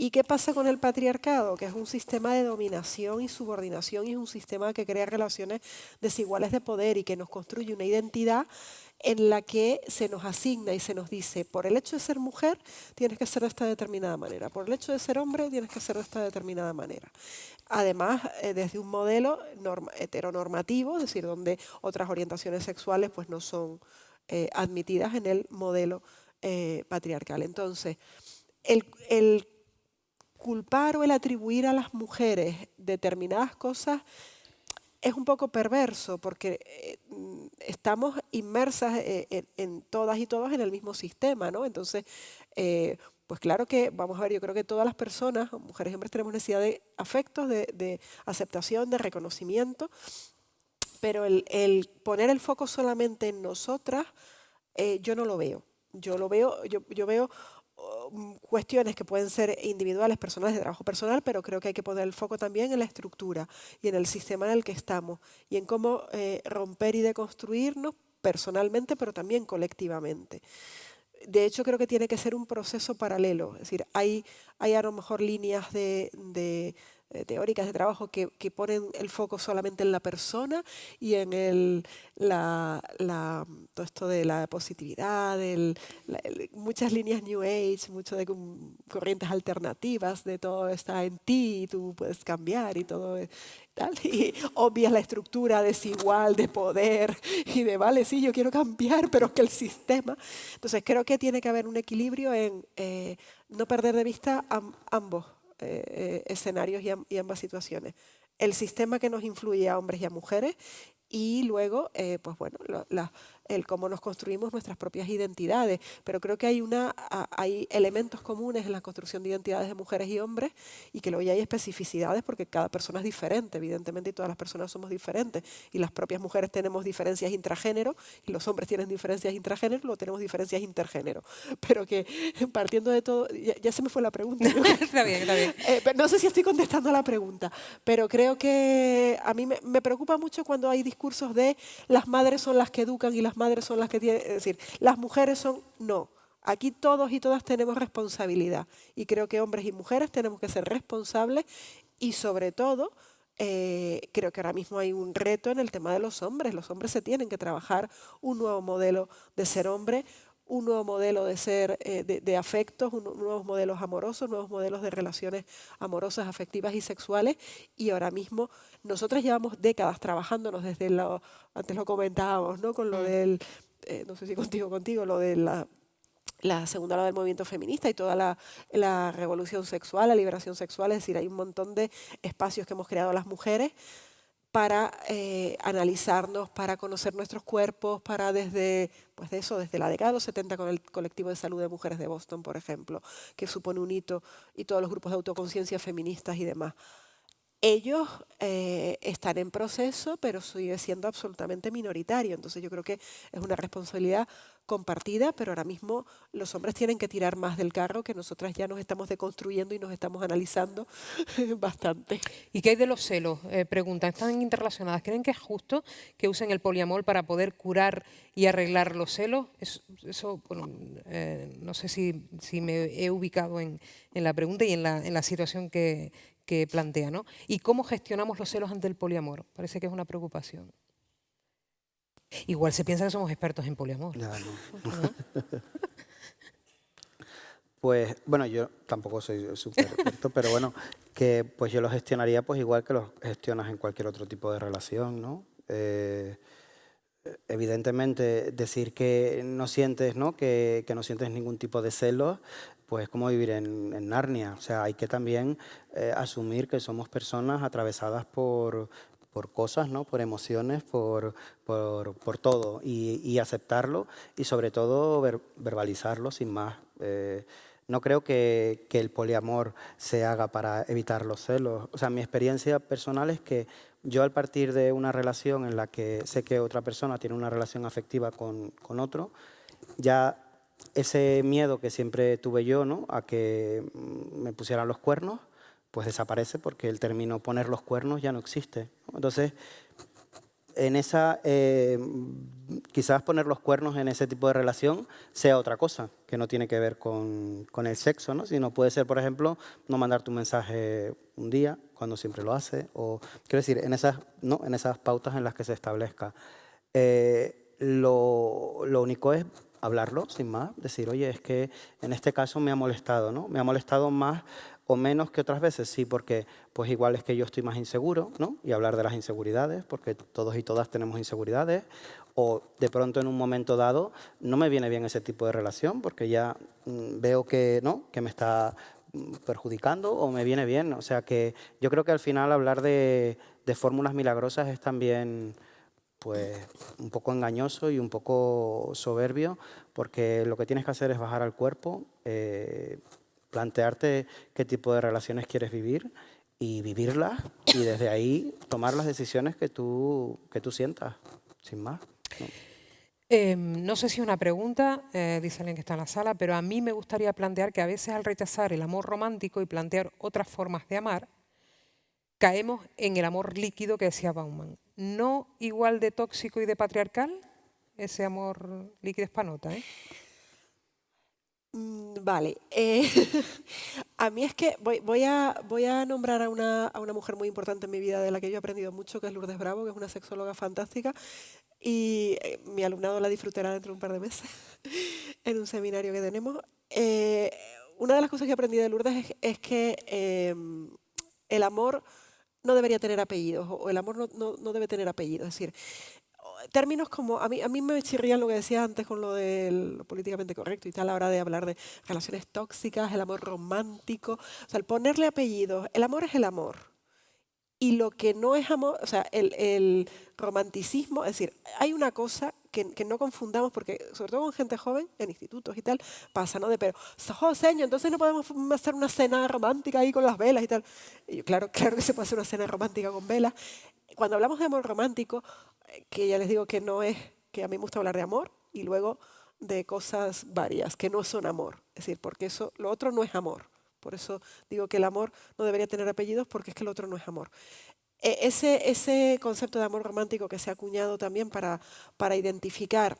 ¿Y qué pasa con el patriarcado? Que es un sistema de dominación y subordinación y es un sistema que crea relaciones desiguales de poder y que nos construye una identidad en la que se nos asigna y se nos dice, por el hecho de ser mujer, tienes que ser de esta determinada manera, por el hecho de ser hombre, tienes que ser de esta determinada manera. Además, eh, desde un modelo heteronormativo, es decir, donde otras orientaciones sexuales pues, no son eh, admitidas en el modelo eh, patriarcal. Entonces, el, el culpar o el atribuir a las mujeres determinadas cosas es un poco perverso porque eh, estamos inmersas eh, en, todas y todos en el mismo sistema, ¿no? Entonces, eh, pues claro que, vamos a ver, yo creo que todas las personas, mujeres y hombres, tenemos necesidad de afectos, de, aceptación, de reconocimiento, pero el, poner el foco solamente en nosotras, yo no lo veo. Yo lo veo, yo, veo cuestiones que pueden ser individuales, personales, de trabajo personal, pero creo que hay que poner el foco también en la estructura y en el sistema en el que estamos y en cómo eh, romper y deconstruirnos personalmente, pero también colectivamente. De hecho, creo que tiene que ser un proceso paralelo. Es decir, hay, hay a lo mejor líneas de eh, teóricas de trabajo que, que, ponen el foco solamente en la persona y en el, la, la, todo esto de la positividad, el, muchas líneas New Age, mucho de corrientes alternativas, de todo está en ti, y tú puedes cambiar y todo tal, y obvias la estructura desigual de poder y de, vale, sí, yo quiero cambiar, pero que el sistema... Entonces creo que tiene que haber un equilibrio en eh, no perder de vista ambos eh, eh, escenarios y, ambas situaciones. El sistema que nos influye a hombres y a mujeres y luego, eh, pues bueno, la, el cómo nos construimos nuestras propias identidades. Pero creo que hay, una, hay elementos comunes en la construcción de identidades de mujeres y hombres y que luego ya hay especificidades porque cada persona es diferente, evidentemente, y todas las personas somos diferentes. Y las propias mujeres tenemos diferencias intragénero y los hombres tienen diferencias intragénero, luego tenemos diferencias intergénero. Pero que partiendo de todo, ya, se me fue la pregunta. está bien, está bien. Eh, no sé si estoy contestando a la pregunta, pero creo que a mí me, me preocupa mucho cuando hay discursos de las madres son las que educan y las madres son las que tienen, es decir, las mujeres son, no. Aquí todos y todas tenemos responsabilidad y creo que hombres y mujeres tenemos que ser responsables y sobre todo eh, creo que ahora mismo hay un reto en el tema de los hombres. Los hombres se tienen que trabajar un nuevo modelo de ser hombre, un nuevo modelo de ser eh, de, afectos, nuevos modelos amorosos, nuevos modelos de relaciones amorosas, afectivas y sexuales. Y ahora mismo nosotras llevamos décadas trabajándonos desde lo, antes lo comentábamos, ¿no? Con lo mm. del, eh, no sé si contigo, contigo, lo de la la segunda ola del movimiento feminista y toda la, la, revolución sexual, la liberación sexual, es decir, hay un montón de espacios que hemos creado las mujeres para eh, analizarnos, para conocer nuestros cuerpos, para desde, pues de eso, desde la década de los 70 con el colectivo de salud de mujeres de Boston, por ejemplo, que supone un hito, y todos los grupos de autoconciencia feministas y demás. Ellos eh, están en proceso, pero sigue siendo absolutamente minoritario. Entonces yo creo que es una responsabilidad compartida, pero ahora mismo los hombres tienen que tirar más del carro, que nosotras ya nos estamos deconstruyendo y nos estamos analizando bastante. ¿Y qué hay de los celos? Eh, preguntan, ¿están interrelacionadas? ¿Creen que es justo que usen el poliamor para poder curar y arreglar los celos? Eso, eh, no sé si, si, me he ubicado en, en la pregunta y en la, en la situación que, que plantea. ¿no? ¿Y cómo gestionamos los celos ante el poliamor? Parece que es una preocupación. Igual se piensa que somos expertos en poliamor. pues, bueno, yo tampoco soy súper experto, pero bueno, que pues yo lo gestionaría pues igual que lo gestionas en cualquier otro tipo de relación, ¿no? Eh, evidentemente, decir que no sientes, ¿no? Que, no sientes ningún tipo de celos, pues es como vivir en, Narnia. O sea, hay que también eh, asumir que somos personas atravesadas por, por cosas, ¿no? por emociones, por, por, todo, y, aceptarlo y sobre todo verbalizarlo sin más. Eh, no creo que, que, el poliamor se haga para evitar los celos. O sea, mi experiencia personal es que yo al partir de una relación en la que sé que otra persona tiene una relación afectiva con, con otro, ya ese miedo que siempre tuve yo ¿no? a que me pusieran los cuernos, pues desaparece porque el término poner los cuernos ya no existe. Entonces, en esa, eh, quizás poner los cuernos en ese tipo de relación sea otra cosa, que no tiene que ver con, con, el sexo, ¿no? sino puede ser, por ejemplo, no mandarte un mensaje un día, cuando siempre lo hace, o quiero decir, en esas, ¿no? en esas pautas en las que se establezca. Eh, lo, lo único es hablarlo, sin más, decir, oye, es que en este caso me ha molestado, ¿no? Me ha molestado más o menos que otras veces, sí, porque pues igual es que yo estoy más inseguro, ¿no? Y hablar de las inseguridades, porque todos y todas tenemos inseguridades, o de pronto en un momento dado no me viene bien ese tipo de relación, porque ya mm, veo que, ¿no? que me está mm, perjudicando o me viene bien. O sea que yo creo que al final hablar de, fórmulas milagrosas es también pues un poco engañoso y un poco soberbio, porque lo que tienes que hacer es bajar al cuerpo, eh, plantearte qué tipo de relaciones quieres vivir y vivirlas y desde ahí tomar las decisiones que tú, que tú sientas, sin más. Em, no sé si una pregunta, eh, dice alguien que está en la sala, pero a mí me gustaría plantear que a veces al rechazar el amor romántico y plantear otras formas de amar, caemos en el amor líquido que decía Bauman. No igual de tóxico y de patriarcal, ese amor líquido espanota, ¿eh? Mm, vale. Eh, a mí es que voy, a, voy a nombrar a una, a una mujer muy importante en mi vida de la que yo he aprendido mucho, que es Lourdes Bravo, que es una sexóloga fantástica, y eh, mi alumnado la disfrutará dentro de un par de meses en un seminario que tenemos. Eh, una de las cosas que aprendí de Lourdes es, que em, el amor no debería tener apellidos o el amor no, no, no, debe tener apellidos. Es decir, términos como, a mí, a mí me chirrían lo que decía antes con lo de lo políticamente correcto y tal, a la hora de hablar de relaciones tóxicas, el amor romántico, o sea, el ponerle apellidos, el amor es el amor. Y lo que no es amor, o sea, el, el romanticismo, es decir, hay una cosa que, que, no confundamos, porque sobre todo con gente joven, en institutos y tal, pasa, ¿no? De, pero, señor, entonces no podemos hacer una cena romántica ahí con las velas y tal. Y claro, claro que se puede hacer una cena romántica con velas. Cuando hablamos de amor romántico, que ya les digo que no es, que a mí me gusta hablar de amor, y luego de cosas varias, que no son amor. Es decir, porque eso, lo otro no es amor. Por eso digo que el amor no debería tener apellidos porque es que el otro no es amor. E, ese, ese concepto de amor romántico que se ha acuñado también para, para identificar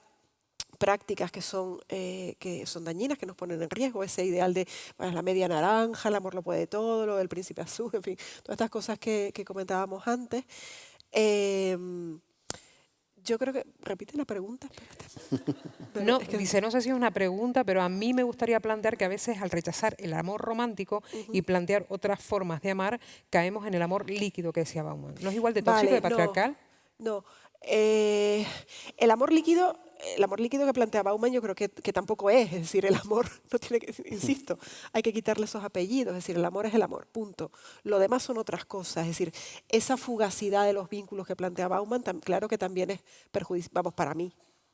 prácticas que son, eh, que son dañinas, que nos ponen en riesgo, ese ideal de la media naranja, el amor lo puede todo, lo del príncipe azul, en fin, todas estas cosas que, que comentábamos antes. Eh, yo creo que, repite la pregunta. no, dice, no sé si es una pregunta, pero a mí me gustaría plantear que a veces al rechazar el amor romántico y plantear otras formas de amar, caemos en el amor líquido que decía Bauman. ¿No es igual de tóxico, de patriarcal? No, eh, el amor líquido el amor líquido que plantea Bauman yo creo que, tampoco es, es decir, el amor no tiene que, insisto, hay que quitarle esos apellidos, es decir, el amor es el amor, punto. Lo demás son otras cosas, es decir, esa fugacidad de los vínculos que plantea Bauman, claro que también es perjudicial, vamos, para mí,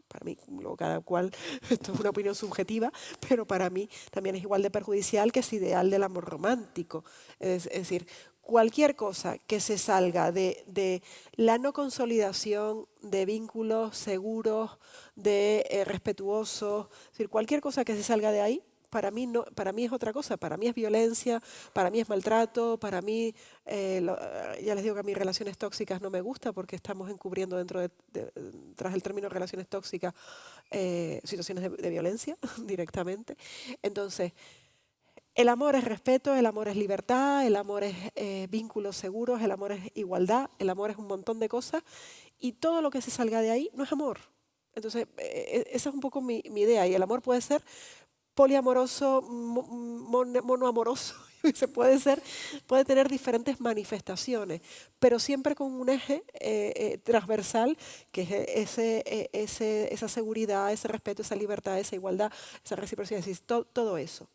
para mí, cada cual, esto es una opinión subjetiva, pero para mí también es igual de perjudicial que ese ideal del amor romántico. Es decir, cualquier cosa que se salga de, la no consolidación de vínculos seguros, de eh, respetuosos, es decir, cualquier cosa que se salga de ahí, para mí, no, para mí es otra cosa, para mí es violencia, para mí es maltrato, para mí, eh, ya les digo que a mí relaciones tóxicas no me gusta porque estamos encubriendo dentro de, tras el término relaciones tóxicas eh, situaciones de violencia directamente. Entonces, el amor es respeto, el amor es libertad, el amor es eh, vínculos seguros, el amor es igualdad, el amor es un montón de cosas y todo lo que se salga de ahí no es amor. Entonces, eh, esa es un poco mi, idea y el amor puede ser poliamoroso, monoamoroso, se puede ser, puede tener diferentes manifestaciones, pero siempre con un eje eh, transversal que es esa seguridad, ese respeto, esa libertad, esa igualdad, esa reciprocidad, todo eso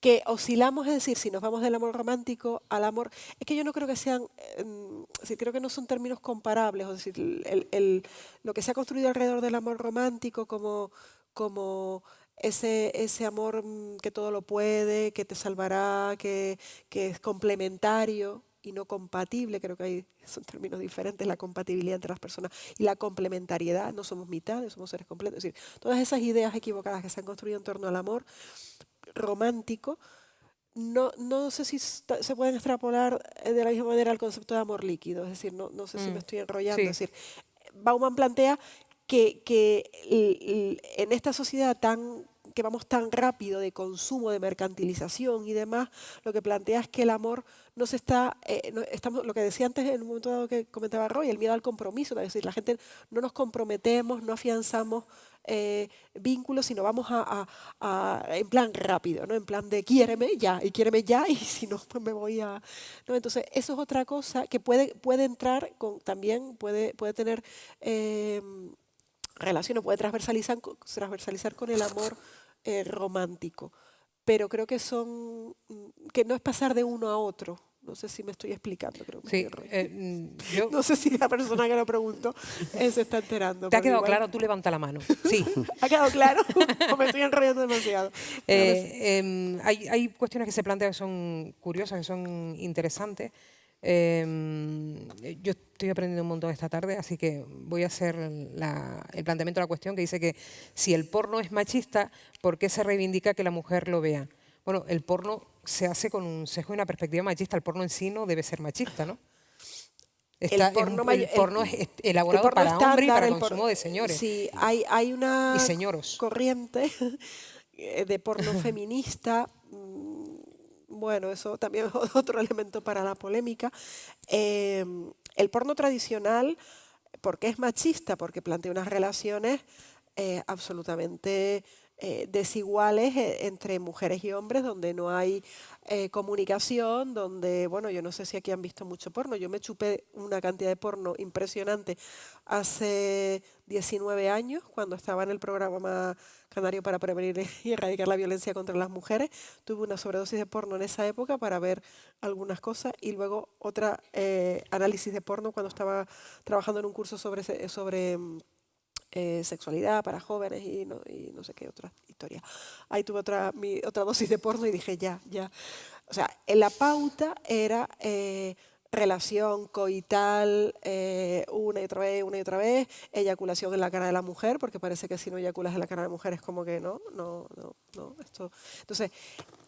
que oscilamos, es decir, si nos vamos del amor romántico al amor, es que yo no creo que sean, eh, creo que no son términos comparables, es decir, el, lo que se ha construido alrededor del amor romántico como, como ese, ese amor mm, que todo lo puede, que te salvará, que, que es complementario, y no compatible, creo que hay, son términos diferentes, la compatibilidad entre las personas y la complementariedad, no somos mitades, somos seres completos. Es decir, todas esas ideas equivocadas que se han construido en torno al amor romántico, no, no sé si se pueden extrapolar eh, de la misma manera al concepto de amor líquido, es decir, no, no sé si me mm, estoy enrollando. Es decir, Bauman plantea que, que en esta sociedad tan que vamos tan rápido de consumo, de mercantilización y demás, lo que plantea es que el amor no se está, eh, estamos, lo que decía antes en un momento dado que comentaba Roy, el miedo al compromiso, es decir, la gente no nos comprometemos, no afianzamos eh, vínculos, sino vamos a, en plan rápido, ¿no? en plan de quiéreme ya, y quiéreme ya, y si no, pues me voy a... ¿no? Entonces, eso es otra cosa que puede, puede entrar con, también, puede, puede tener eh, relación o puede transversalizar, transversalizar con el amor eh, romántico. Pero creo que son, que no es pasar de uno a otro. No sé si me estoy explicando. Creo sí, eh, mm, No sé si la persona que lo preguntó eh, se está enterando. ¿Te ha quedado claro? Tú levanta la mano. Sí. ¿Ha quedado claro? o me estoy enrollando demasiado. Em, hay, hay, cuestiones que se plantean que son curiosas, que son interesantes. Em, yo estoy aprendiendo un montón esta tarde, así que voy a hacer el planteamiento de la cuestión que dice que si el porno es machista, ¿por qué se reivindica que la mujer lo vea? Bueno, el porno se hace con un sesgo y una perspectiva machista. El porno en sí no debe ser machista, ¿no? el porno, es elaborado para hombres y para el consumo de señores. Sí, hay, hay una corriente de porno feminista mm, bueno, eso también es otro elemento para la polémica. Em, el porno tradicional, ¿por qué es machista? Porque plantea unas relaciones eh, absolutamente eh, desiguales eh, entre mujeres y hombres, donde no hay eh, comunicación, donde, bueno, yo no sé si aquí han visto mucho porno, yo me chupé una cantidad de porno impresionante hace 19 años, cuando estaba en el programa Canario para prevenir y erradicar la violencia contra las mujeres, tuve una sobredosis de porno en esa época para ver algunas cosas y luego otra análisis de porno cuando estaba trabajando en un curso sobre, sobre mm, eh, sexualidad para jóvenes y no, y no, sé qué otra historia. Ahí tuve otra, otra dosis de porno y dije, ya, ya. O sea, la pauta era eh, relación coital eh, una y otra vez, una y otra vez, eyaculación en la cara de la mujer, porque parece que si no eyaculas en la cara de la mujer es como que no, no, no, no. Esto. Entonces,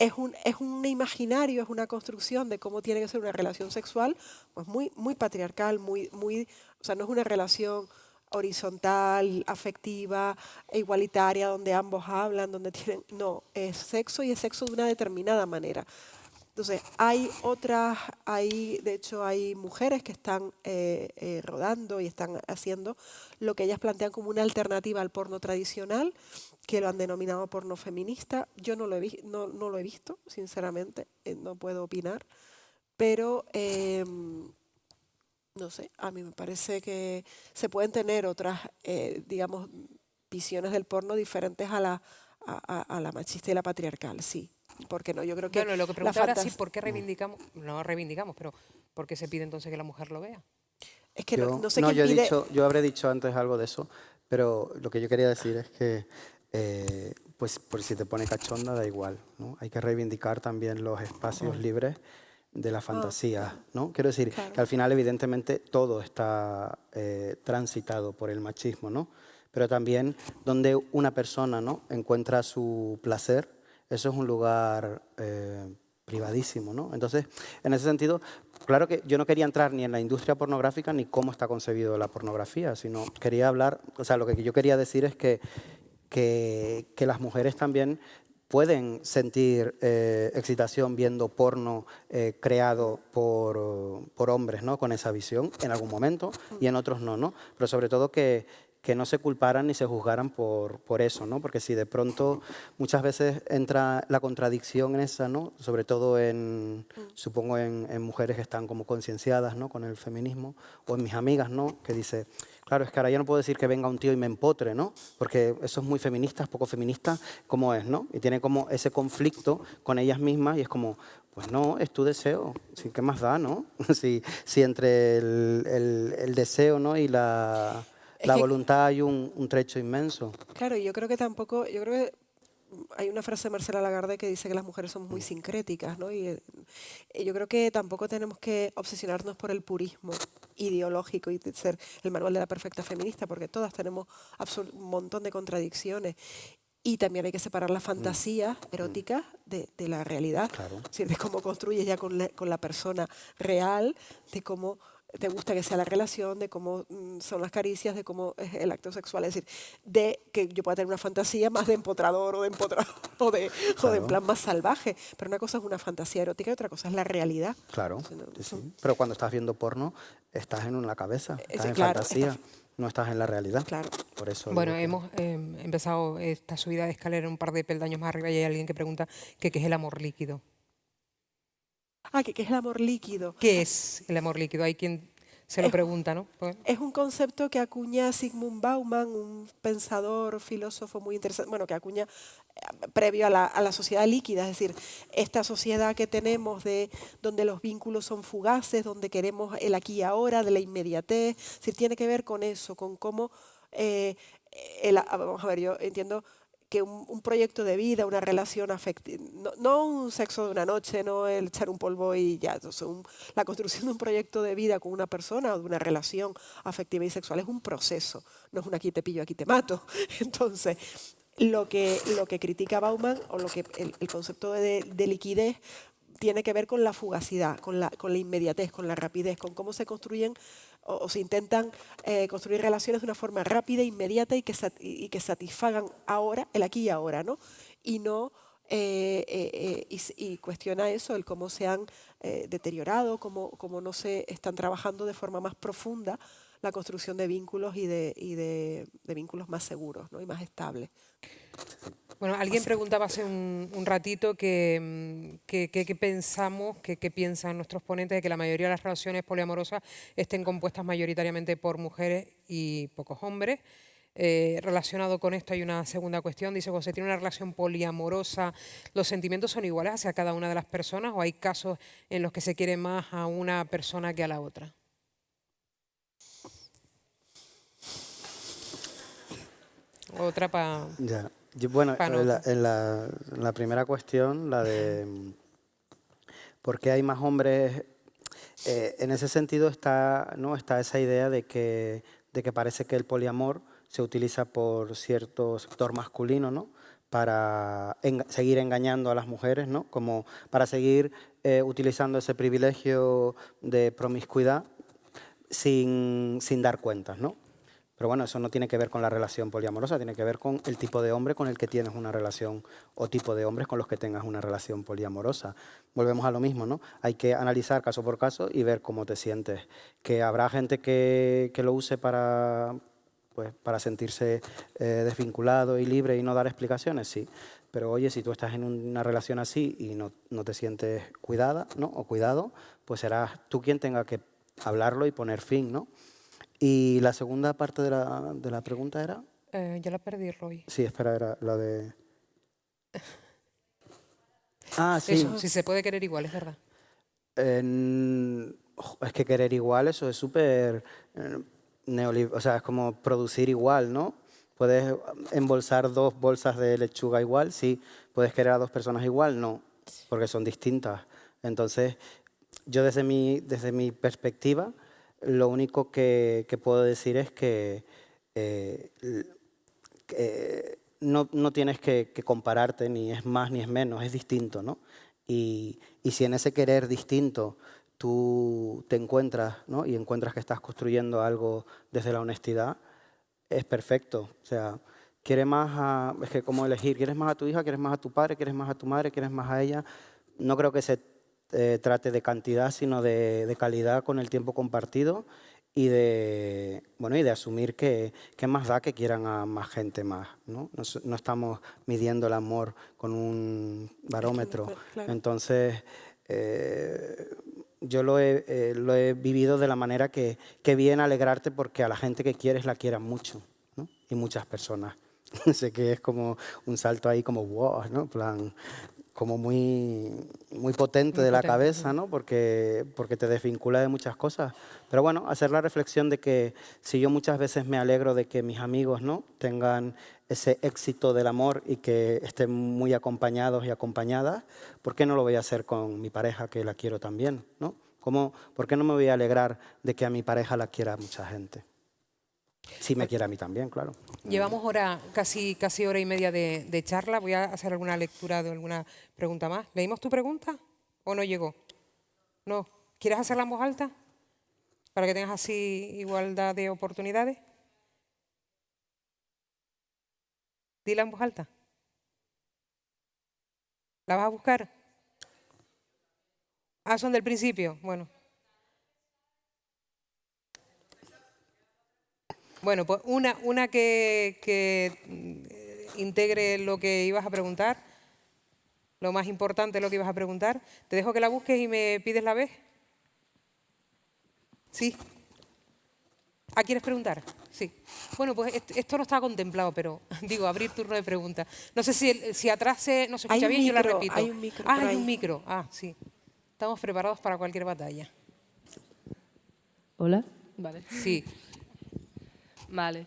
es un, es un imaginario, es una construcción de cómo tiene que ser una relación sexual, pues muy, muy patriarcal, muy, muy, o sea, no es una relación horizontal, afectiva, e igualitaria, donde ambos hablan, donde tienen... No, es sexo y es sexo de una determinada manera. Entonces, hay otras, hay, de hecho, hay mujeres que están eh, eh, rodando y están haciendo lo que ellas plantean como una alternativa al porno tradicional, que lo han denominado porno feminista. Yo no lo he, no, no lo he visto, sinceramente, eh, no puedo opinar, pero em, no sé, a mí me parece que se pueden tener otras, eh, digamos, visiones del porno diferentes a la, a, la machista y la patriarcal, sí. Porque no, yo creo que. Bueno, lo que preguntaba era sí, ¿por qué reivindicamos? No reivindicamos, pero ¿por qué se pide entonces que la mujer lo vea? Es que no, sé no yo, he dicho, yo habré dicho antes algo de eso, pero lo que yo quería decir es que, eh, pues por si te pone cachonda, da igual. ¿no? Hay que reivindicar también los espacios libres de la fantasía, ¿no? Quiero decir que al final, evidentemente, todo está eh, transitado por el machismo, ¿no? Pero también donde una persona ¿no? encuentra su placer, eso es un lugar eh, privadísimo, ¿no? Entonces, en ese sentido, claro que yo no quería entrar ni en la industria pornográfica ni cómo está concebido la pornografía, sino quería hablar, o sea, lo que yo quería decir es que, que, que las mujeres también pueden sentir eh, excitación viendo porno eh, creado por, por, hombres, ¿no? Con esa visión, en algún momento, y en otros no, ¿no? Pero sobre todo que, que no se culparan ni se juzgaran por, por, eso, ¿no? Porque si de pronto muchas veces entra la contradicción en esa, ¿no? Sobre todo en, supongo, en, en mujeres que están como concienciadas, ¿no? Con el feminismo, o en mis amigas, ¿no? Que dice, Claro, es que ahora yo no puedo decir que venga un tío y me empotre, ¿no? Porque eso es muy feminista, es poco feminista, como es, ¿no? Y tiene como ese conflicto con ellas mismas y es como, pues no, es tu deseo. ¿qué más da, no? si, si entre el, deseo ¿no? y la, voluntad hay un, un, trecho inmenso. Claro, yo creo que tampoco, yo creo que hay una frase de Marcela Lagarde que dice que las mujeres son muy sincréticas, ¿no? Y, eh, yo creo que tampoco tenemos que obsesionarnos por el purismo ideológico y ser el manual de la perfecta feminista, porque todas tenemos un montón de contradicciones. Y también hay que separar la fantasía mm. erótica de, la realidad, de cómo construyes ya con la, con la persona real, de cómo te gusta que sea la relación, de cómo mm, son las caricias, de cómo es el acto sexual. Es decir, de que yo pueda tener una fantasía más de empotrador o de empotrador o de, o de en plan más salvaje. Pero una cosa es una fantasía erótica y otra cosa es la realidad. Claro, sí, pero cuando estás viendo porno, estás en una cabeza, eh, estás en fantasía. no estás en la realidad. Claro. Por eso bueno, hemos em, empezado esta subida de escalera un par de peldaños más arriba y hay alguien que pregunta qué es el amor líquido. Ah, ¿qué, es el amor líquido? ¿Qué es el amor líquido? Hay quien se lo pregunta, ¿no? Es un concepto que acuña Sigmund Bauman, un pensador, filósofo muy interesante, bueno, que acuña eh, previo a la, sociedad líquida, es decir, esta sociedad que tenemos de donde los vínculos son fugaces, donde queremos el aquí y ahora, de la inmediatez, es tiene que ver con eso, con cómo, eh, vamos a ver, yo entiendo que un, proyecto de vida, una relación afectiva, no, un sexo de una noche, no el echar un polvo y ya, la construcción de un proyecto de vida con una persona o de una relación afectiva y sexual es un proceso, no es un aquí te pillo, aquí te mato. Entonces, lo que, lo que critica Bauman, o lo que el, concepto de, liquidez, tiene que ver con la fugacidad, con la, con la inmediatez, con la rapidez, con cómo se construyen o, se intentan eh, construir relaciones de una forma rápida, inmediata y que, y que satisfagan ahora, el aquí y ahora, ¿no? Y no eh, eh, y, cuestiona eso, el cómo se han deteriorado, cómo, cómo, no se están trabajando de forma más profunda la construcción de vínculos y de, y de, vínculos más seguros ¿no? y más estables. Bueno, alguien preguntaba hace un, ratito que, que, pensamos, que, piensan nuestros ponentes de que la mayoría de las relaciones poliamorosas estén compuestas mayoritariamente por mujeres y pocos hombres. Eh, relacionado con esto hay una segunda cuestión, dice, se tiene una relación poliamorosa, ¿los sentimientos son iguales hacia cada una de las personas o hay casos en los que se quiere más a una persona que a la otra? Otra para... Bueno, en la, primera cuestión, la de por qué hay más hombres, eh, en ese sentido está, ¿no? está esa idea de que, de que parece que el poliamor se utiliza por cierto sector masculino, ¿no? para seguir engañando a las mujeres, ¿no? como para seguir eh, utilizando ese privilegio de promiscuidad sin, sin dar cuentas. ¿no? Pero bueno, eso no tiene que ver con la relación poliamorosa, tiene que ver con el tipo de hombre con el que tienes una relación o tipo de hombres con los que tengas una relación poliamorosa. Volvemos a lo mismo, ¿no? Hay que analizar caso por caso y ver cómo te sientes. Que habrá gente que, lo use para, pues, para sentirse eh, desvinculado y libre y no dar explicaciones, sí. Pero oye, si tú estás en una relación así y no, no te sientes cuidada ¿no? o cuidado, pues serás tú quien tenga que hablarlo y poner fin, ¿no? Y la segunda parte de la, de la pregunta era... Eh, ya la perdí, Roy. Sí, espera, era la de... Ah, sí. si se puede querer igual, es verdad. es que querer igual, eso es súper... Eh, o sea, es como producir igual, ¿no? ¿Puedes embolsar dos bolsas de lechuga igual? Sí. ¿Puedes querer a dos personas igual? No, porque son distintas. Entonces, yo desde mi, desde mi perspectiva, lo único que, puedo decir es que, eh, no, tienes que, compararte, ni es más ni es menos, es distinto, ¿no? Y, si en ese querer distinto tú te encuentras, ¿no? Y encuentras que estás construyendo algo desde la honestidad, es perfecto. O sea, quieres más a, que como elegir, ¿quieres más a tu hija, quieres más a tu padre, quieres más a tu madre, quieres más a ella? No creo que se eh, trate de cantidad, sino de, calidad con el tiempo compartido y de, bueno, y de asumir que, que más da que quieran a más gente más. No, no, estamos midiendo el amor con un barómetro. Entonces, eh, yo lo he, eh, lo he, vivido de la manera que, que bien alegrarte porque a la gente que quieres la quieran mucho, ¿no? y muchas personas. sé que es como un salto ahí como wow, ¿no? plan, como muy, muy potente de la cabeza, ¿no? Porque, porque te desvincula de muchas cosas. Pero bueno, hacer la reflexión de que si yo muchas veces me alegro de que mis amigos ¿no? tengan ese éxito del amor y que estén muy acompañados y acompañadas, ¿por qué no lo voy a hacer con mi pareja que la quiero también? ¿no? ¿Cómo, ¿Por qué no me voy a alegrar de que a mi pareja la quiera mucha gente? Si me quiere a mí también, claro. Llevamos hora, casi, casi hora y media de, charla. Voy a hacer alguna lectura de alguna pregunta más. ¿Leímos tu pregunta o no llegó? No. ¿Quieres hacerla en voz alta? Para que tengas así igualdad de oportunidades. Dila en voz alta. ¿La vas a buscar? Ah, son del principio. Bueno. Bueno, pues una, una que, integre lo que ibas a preguntar, lo más importante lo que ibas a preguntar. Te dejo que la busques y me pides la vez. ¿Sí? ¿Ah, quieres preguntar? Sí. Bueno, pues esto no estaba contemplado, pero digo, abrir turno de preguntas. No sé si, si atrás se, no se escucha bien, yo la repito. Hay un micro. Ah, hay un micro. Ah, sí. Estamos preparados para cualquier batalla. Hola. Vale. Sí. Vale.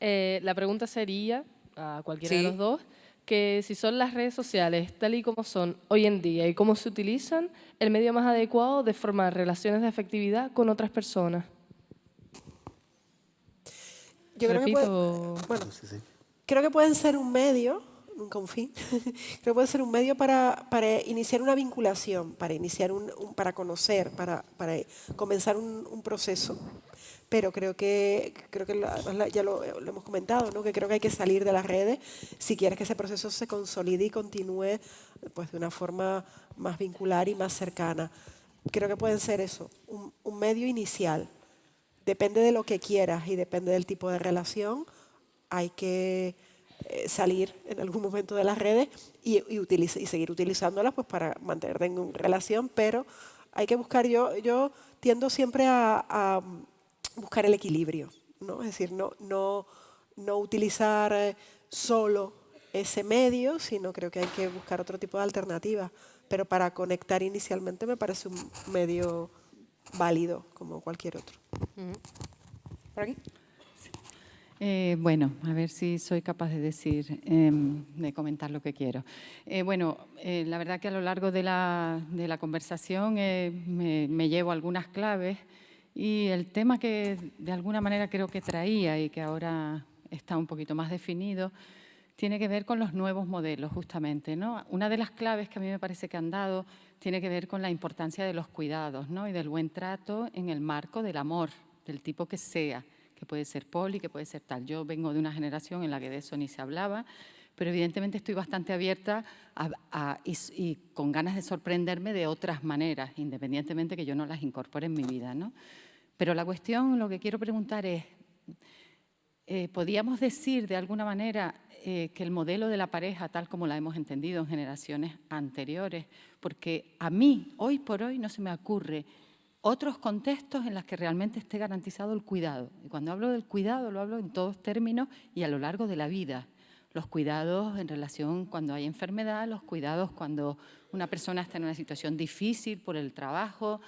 Eh, la pregunta sería, a cualquiera de los dos, que si son las redes sociales tal y como son hoy en día y cómo se utilizan, el medio más adecuado de formar relaciones de afectividad con otras personas. Yo creo que, bueno, creo que pueden ser un medio, nunca un fin, creo que pueden ser un medio para, para iniciar una vinculación, para, iniciar un, para conocer, para, para comenzar un, un proceso pero creo que, creo que ya lo, hemos comentado, ¿no? que creo que hay que salir de las redes si quieres que ese proceso se consolide y continúe pues, de una forma más vincular y más cercana. Creo que pueden ser eso, un, medio inicial. Depende de lo que quieras y depende del tipo de relación, hay que eh, salir en algún momento de las redes y, y, y seguir utilizándolas pues, para mantenerte en relación, pero hay que buscar, yo, yo tiendo siempre a buscar el equilibrio, ¿no? es decir, no, no, no utilizar eh, solo ese medio, sino creo que hay que buscar otro tipo de alternativa. Pero para conectar inicialmente me parece un medio válido como cualquier otro. ¿Por aquí? Eh, bueno, a ver si soy capaz de decir, em, de comentar lo que quiero. Eh, bueno, la verdad que a lo largo de la, de la conversación me, me, llevo algunas claves y el tema que de alguna manera creo que traía y que ahora está un poquito más definido, tiene que ver con los nuevos modelos, justamente. ¿no? Una de las claves que a mí me parece que han dado tiene que ver con la importancia de los cuidados ¿no? y del buen trato en el marco del amor, del tipo que sea, que puede ser poli, que puede ser tal. Yo vengo de una generación en la que de eso ni se hablaba, pero evidentemente estoy bastante abierta y, con ganas de sorprenderme de otras maneras, independientemente que yo no las incorpore en mi vida. ¿no? Pero la cuestión, lo que quiero preguntar es, eh, ¿podríamos decir de alguna manera eh, que el modelo de la pareja, tal como la hemos entendido en generaciones anteriores, porque a mí, hoy por hoy, no se me ocurre otros contextos en los que realmente esté garantizado el cuidado. Y cuando hablo del cuidado, lo hablo en todos términos y a lo largo de la vida. Los cuidados en relación cuando hay enfermedad, los cuidados cuando una persona está en una situación difícil por el trabajo,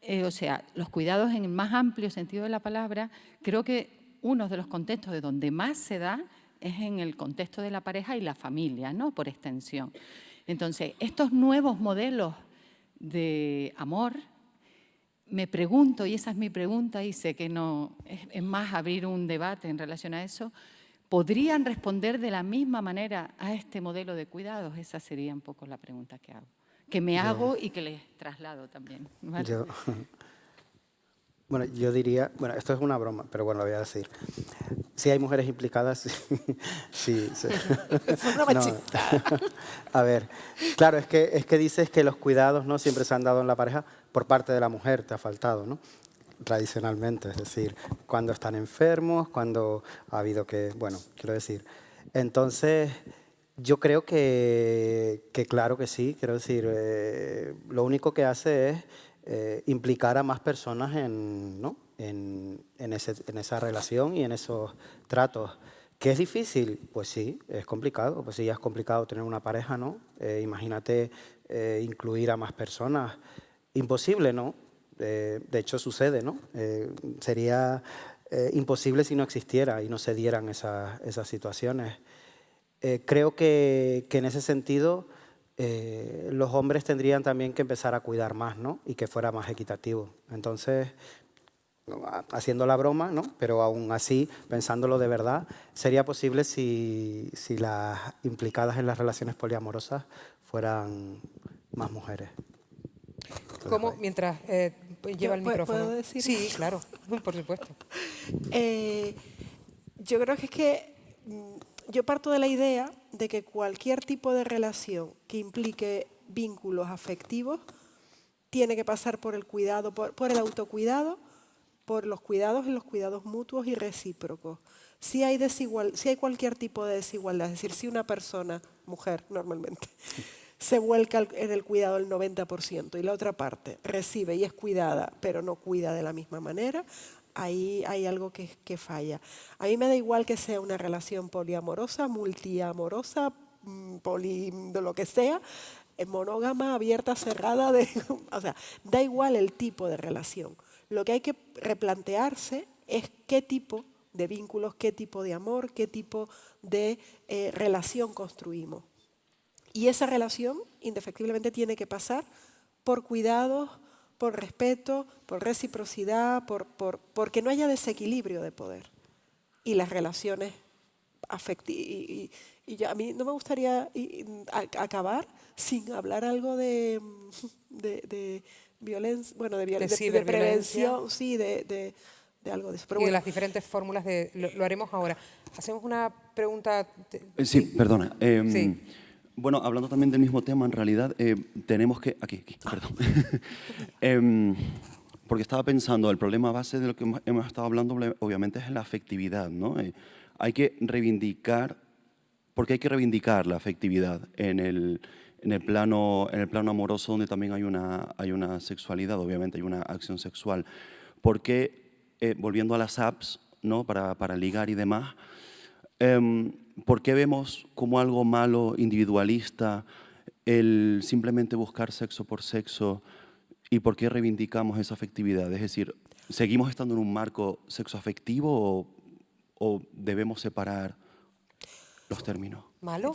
eh, o sea, los cuidados en el más amplio sentido de la palabra, creo que uno de los contextos de donde más se da es en el contexto de la pareja y la familia, ¿no? por extensión. Entonces, estos nuevos modelos de amor, me pregunto, y esa es mi pregunta, y sé que no es más abrir un debate en relación a eso, ¿podrían responder de la misma manera a este modelo de cuidados? Esa sería un poco la pregunta que hago que me hago y que les traslado también. bueno, yo diría, bueno, esto es una broma, pero bueno, lo voy a decir. Si hay mujeres implicadas, sí. sí, a ver, claro, es que, es que dices que los cuidados no siempre se han dado en la pareja por parte de la mujer, te ha faltado, ¿no? Tradicionalmente, es decir, cuando están enfermos, cuando ha habido que, bueno, quiero decir. Entonces, yo creo que, claro que sí, quiero decir, eh, lo único que hace es eh, implicar a más personas en, ¿no? en, en, esa relación y en esos tratos. ¿Que es difícil? Pues sí, es complicado. Pues sí, ya es complicado tener una pareja, ¿no? Eh, imagínate incluir a más personas. Imposible, ¿no? de hecho, sucede, ¿no? sería imposible si no existiera y no se dieran esas, esas situaciones. Eh, creo que, en ese sentido eh, los hombres tendrían también que empezar a cuidar más ¿no? y que fuera más equitativo. Entonces, haciendo la broma, ¿no? pero aún así, pensándolo de verdad, sería posible si, si las implicadas en las relaciones poliamorosas fueran más mujeres. ¿Cómo? Mientras eh, lleva el micrófono. ¿Puedo decir? Sí, claro, por supuesto. yo creo que es que mm, yo parto de la idea de que cualquier tipo de relación que implique vínculos afectivos tiene que pasar por el cuidado, por, el autocuidado, por los cuidados y los cuidados mutuos y recíprocos. Si hay, desigual, si hay cualquier tipo de desigualdad, es decir, si una persona, mujer normalmente, se vuelca en el cuidado el 90% y la otra parte recibe y es cuidada, pero no cuida de la misma manera, ahí hay algo que, falla. A mí me da igual que sea una relación poliamorosa, multiamorosa, mm, poli, de lo que sea, eh, monógama, abierta, cerrada, o sea, da igual el tipo de relación. Lo que hay que replantearse es qué tipo de vínculos, qué tipo de amor, qué tipo de eh, relación construimos. Y esa relación, indefectiblemente, tiene que pasar por cuidados, por respeto, por reciprocidad, por, por, porque no haya desequilibrio de poder. Y las relaciones afectivas. Y, a mí no me gustaría acabar sin hablar algo de, de, violencia, bueno, de, de, prevención, sí, de, algo de eso. y de las diferentes fórmulas, de, lo, haremos ahora. Hacemos una pregunta... Eh, sí, perdona. Em, sí. Bueno, hablando también del mismo tema, en realidad eh, tenemos que... Aquí, aquí, perdón. Em, porque estaba pensando, el problema base de lo que hemos estado hablando obviamente es la afectividad, ¿no? Eh, hay que reivindicar, porque hay que reivindicar la afectividad en el, en el, plano, en el plano amoroso donde también hay una, hay una sexualidad, obviamente hay una acción sexual. Porque, eh, volviendo a las apps, ¿no? para, para ligar y demás, Em, ¿Por qué vemos como algo malo, individualista, el simplemente buscar sexo por sexo y por qué reivindicamos esa afectividad? Es decir, ¿seguimos estando en un marco sexoafectivo o, o debemos separar los términos? ¿Malo?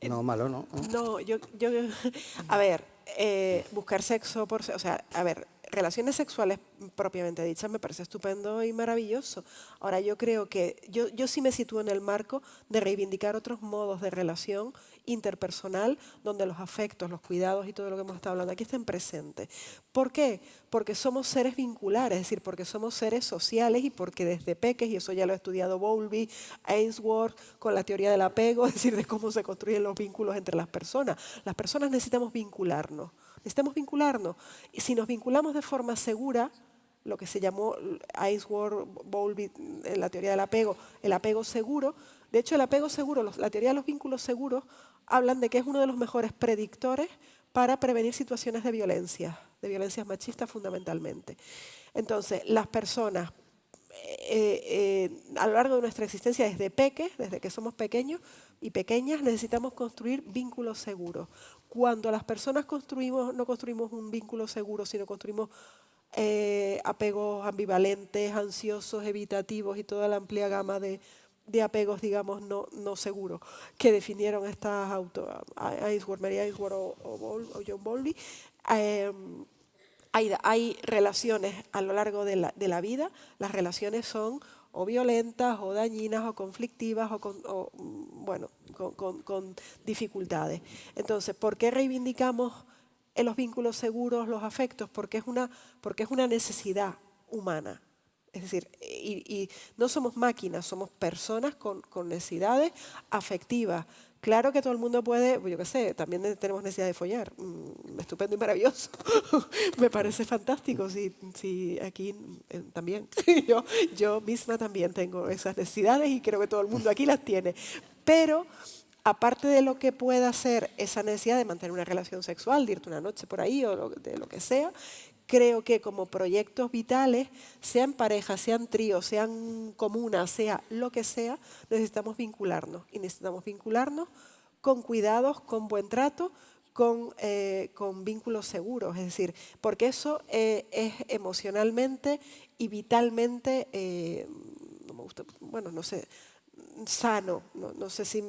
Eh, no, malo no. No, yo, yo a ver, eh, buscar sexo por, o sea, a ver, relaciones sexuales propiamente dichas me parece estupendo y maravilloso. Ahora yo creo que yo, yo sí me sitúo en el marco de reivindicar otros modos de relación interpersonal donde los afectos, los cuidados y todo lo que hemos estado hablando aquí estén presentes. ¿Por qué? Porque somos seres vinculares, es decir, porque somos seres sociales y porque desde peques, y eso ya lo ha estudiado Bowlby, Ainsworth, con la teoría del apego, es decir, de cómo se construyen los vínculos entre las personas. Las personas necesitamos vincularnos necesitamos vincularnos. Y si nos vinculamos de forma segura, lo que se llamó Ainsworth, Bowlby, en la teoría del apego, el apego seguro, de hecho el apego seguro, la teoría de los vínculos seguros, hablan de que es uno de los mejores predictores para prevenir situaciones de violencia, de violencias machistas fundamentalmente. Entonces, las personas eh, eh, a lo largo de nuestra existencia desde peques, desde que somos pequeños y pequeñas, necesitamos construir vínculos seguros cuando las personas construimos, no construimos un vínculo seguro, sino construimos eh, apegos ambivalentes, ansiosos, evitativos y toda la amplia gama de, apegos, digamos, no, no seguros, que definieron estas Ainsworth, Mary Ainsworth o, John Bowlby. Em, hay, hay, relaciones a lo largo de la, de la vida, las relaciones son o violentas, o dañinas, o conflictivas, o, con, mm, bueno, con, dificultades. Entonces, ¿por qué reivindicamos en los vínculos seguros los afectos? Porque es una, porque es una necesidad humana. Es decir, y, no somos máquinas, somos personas con necesidades afectivas, Claro que todo el mundo puede, pues yo qué sé, también tenemos necesidad de follar. Mm, estupendo y maravilloso. Me parece fantástico. Si, aquí eh, también, yo, yo misma también tengo esas necesidades y creo que todo el mundo aquí las tiene. Pero aparte de lo que pueda ser esa necesidad de mantener una relación sexual, de irte una noche por ahí o de lo que sea, creo que como proyectos vitales, sean parejas, sean tríos, sean comunas, sea lo que sea, necesitamos vincularnos. Y necesitamos vincularnos con cuidados, con buen trato, con, eh, con vínculos seguros. Es decir, porque eso eh, es emocionalmente y vitalmente, eh, no me gusta, bueno, no sé, sano. No, no sé si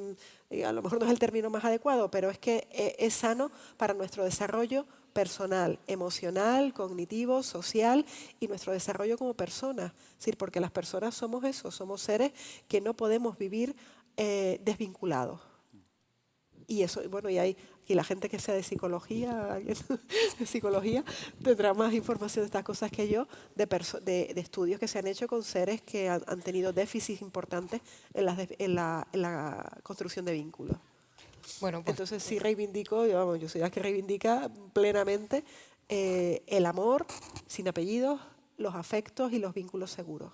a lo mejor no es el término más adecuado, pero es que es sano para nuestro desarrollo personal, emocional, cognitivo, social y nuestro desarrollo como personas. Es porque las personas somos eso, somos seres que no podemos vivir eh, desvinculados. Y eso, bueno, y hay y la gente que sea de psicología, de psicología, tendrá más información de estas cosas que yo, de, de, estudios que se han hecho con seres que han, tenido déficits importantes en la, en la construcción de vínculos. Bueno, pues Entonces sí reivindico, yo, yo soy la que reivindica plenamente eh, el amor sin apellidos, los afectos y los vínculos seguros.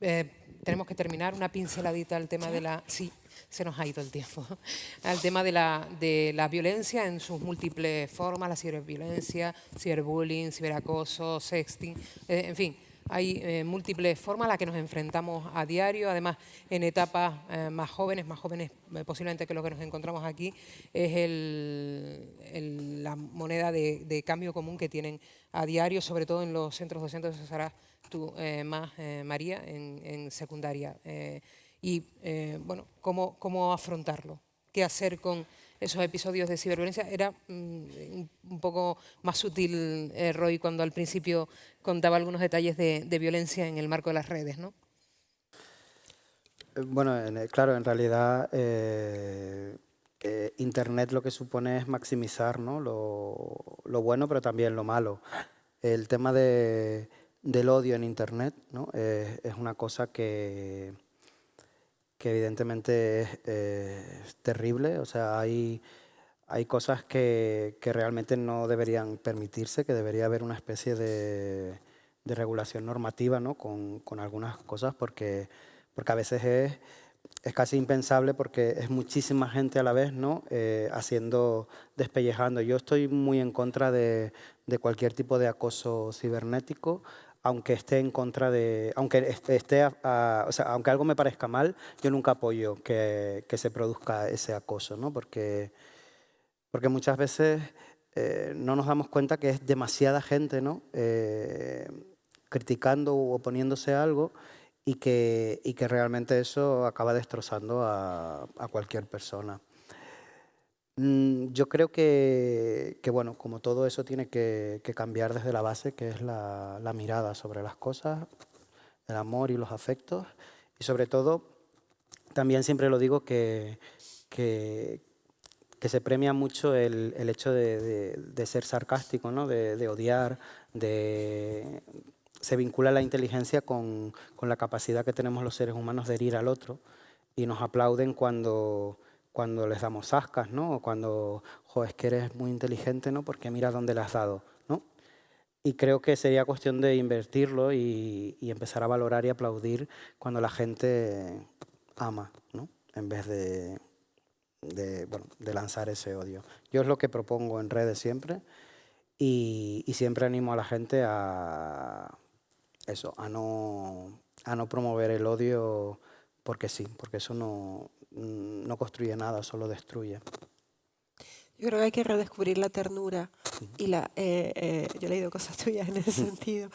Eh, tenemos que terminar una pinceladita al tema de la... Sí, se nos ha ido el tiempo. Al tema de la, de la violencia en sus múltiples formas, la ciberviolencia, ciberbullying, ciberacoso, sexting, eh, en fin, hay eh, múltiples formas a las que nos enfrentamos a diario, además en etapas eh, más jóvenes, más jóvenes eh, posiblemente que lo que nos encontramos aquí, es la moneda de, cambio común que tienen a diario, sobre todo en los centros docentes de tú más, María, en, secundaria. y, bueno, ¿cómo, ¿cómo afrontarlo? ¿Qué hacer con esos episodios de ciberviolencia. Era mm, un poco más sutil eh, Roy cuando al principio contaba algunos detalles de, violencia en el marco de las redes, ¿no? Eh, bueno, claro, en realidad eh, Internet lo que supone es maximizar ¿no? lo, bueno, pero también lo malo. El tema de, del odio en Internet ¿no? es una cosa que que evidentemente es, terrible, o sea, hay, hay cosas que, que, realmente no deberían permitirse, que debería haber una especie de, de regulación normativa ¿no? con, con, algunas cosas, porque, porque a veces es, es, casi impensable porque es muchísima gente a la vez ¿no? Eh, haciendo, despellejando. Yo estoy muy en contra de, de cualquier tipo de acoso cibernético, aunque esté en contra de, aunque esté, o sea, aunque algo me parezca mal, yo nunca apoyo que, que se produzca ese acoso, ¿no? Porque, porque muchas veces eh, no nos damos cuenta que es demasiada gente, ¿no? Eh, criticando o oponiéndose a algo y que, y que realmente eso acaba destrozando a, a cualquier persona. Mm, yo creo que, bueno, como todo eso tiene que, cambiar desde la base, que es la, mirada sobre las cosas, el amor y los afectos, y sobre todo, también siempre lo digo que, que, se premia mucho el, hecho de, ser sarcástico, ¿no? de, odiar, de, se vincula la inteligencia con, con la capacidad que tenemos los seres humanos de herir al otro, y nos aplauden cuando cuando les damos ascas, ¿no? O cuando, jo, es que eres muy inteligente, ¿no? Porque mira dónde le has dado, ¿no? Y creo que sería cuestión de invertirlo y, empezar a valorar y aplaudir cuando la gente ama, ¿no? En vez de, bueno, de lanzar ese odio. Yo es lo que propongo en redes siempre y, y siempre animo a la gente a eso, a no, a no promover el odio porque sí, porque eso no, no construye nada, solo destruye. Yo creo que hay que redescubrir la ternura y la... Eh, eh, yo he leído cosas tuyas en ese sentido.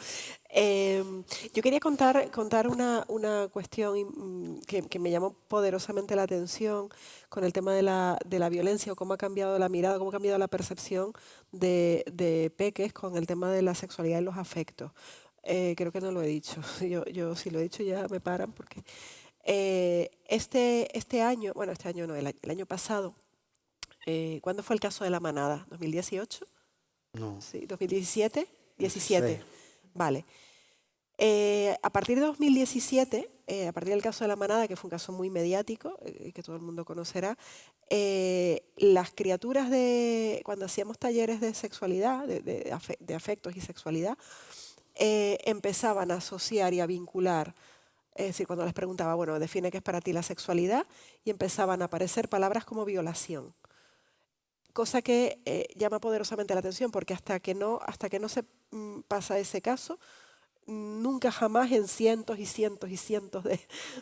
Em, yo quería contar, contar una, una cuestión mm, que, que, me llamó poderosamente la atención con el tema de la, de la, violencia o cómo ha cambiado la mirada, cómo ha cambiado la percepción de, de Peques con el tema de la sexualidad y los afectos. Eh, creo que no lo he dicho. Yo, yo si lo he dicho ya me paran porque... Eh, este, este año, bueno, este año no, el, año pasado, eh, ¿cuándo fue el caso de la manada? ¿2018? No. Sí, ¿2017? 17. Vale. Eh, a partir de 2017, a partir del caso de la manada, que fue un caso muy mediático, que todo el mundo conocerá, las criaturas de, cuando hacíamos talleres de sexualidad, de, de afectos y sexualidad, empezaban a asociar y a vincular es decir, cuando les preguntaba, bueno, define qué es para ti la sexualidad, y empezaban a aparecer palabras como violación. Cosa que eh, llama poderosamente la atención, porque hasta que no, hasta que no se mm, pasa ese caso, nunca jamás en cientos y cientos y cientos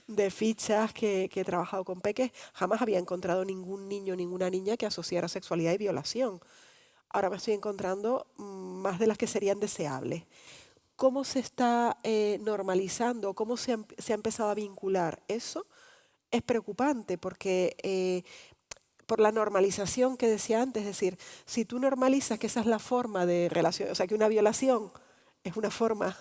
de, fichas que, he trabajado con peques, jamás había encontrado ningún niño, ninguna niña que asociara sexualidad y violación. Ahora me estoy encontrando mm, más de las que serían deseables cómo se está eh, normalizando, cómo se ha, empezado a vincular eso, es preocupante porque eh, por la normalización que decía antes, es decir, si tú normalizas que esa es la forma de relación, o sea, que una violación es una forma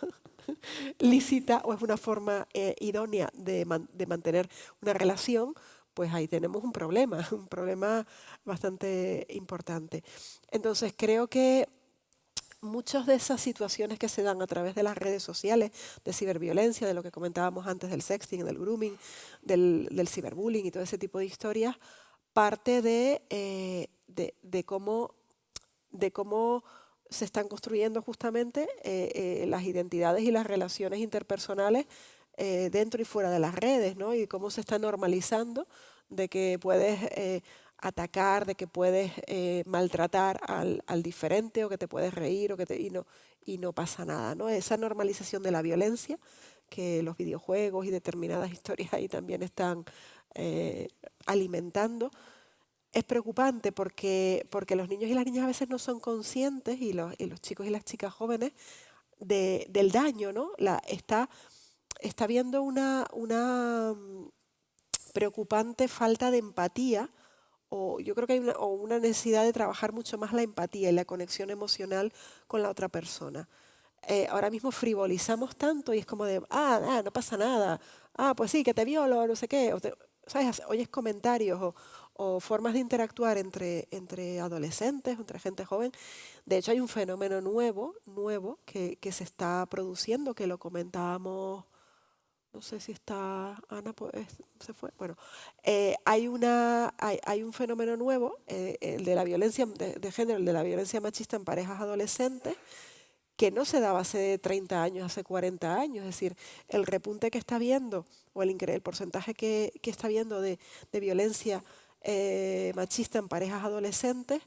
lícita o es una forma eh, idónea de, de mantener una relación, pues ahí tenemos un problema, un problema bastante importante. Entonces creo que muchas de esas situaciones que se dan a través de las redes sociales, de ciberviolencia, de lo que comentábamos antes del sexting, del grooming, del, ciberbullying y todo ese tipo de historias, parte de, eh, de, cómo, de cómo se están construyendo justamente eh, eh, las identidades y las relaciones interpersonales dentro y fuera de las redes, ¿no? Y cómo se está normalizando de que puedes atacar, de que puedes eh, maltratar al, diferente o que te puedes reír o que te, y, no, y no pasa nada. ¿no? Esa normalización de la violencia que los videojuegos y determinadas historias ahí también están eh, alimentando, es preocupante porque, porque los niños y las niñas a veces no son conscientes y los, y los chicos y las chicas jóvenes del daño, ¿no? La, está, está viendo una, una mm, preocupante falta de empatía o yo creo que hay una, una, necesidad de trabajar mucho más la empatía y la conexión emocional con la otra persona. Eh, ahora mismo frivolizamos tanto y es como de, ah, ah, no pasa nada, ah, pues sí, que te violo, no sé qué, o ¿sabes? oyes comentarios o, o, formas de interactuar entre, entre adolescentes, entre gente joven. De hecho, hay un fenómeno nuevo, nuevo que, que se está produciendo, que lo comentábamos no sé si está Ana, pues se fue. Bueno, eh, hay, un fenómeno nuevo, eh, el de la violencia de, género, el de la violencia machista en parejas adolescentes, que no se daba hace 30 años, hace 40 años. Es decir, el repunte que está viendo, o el, el porcentaje que, está viendo de, violencia eh, machista en parejas adolescentes,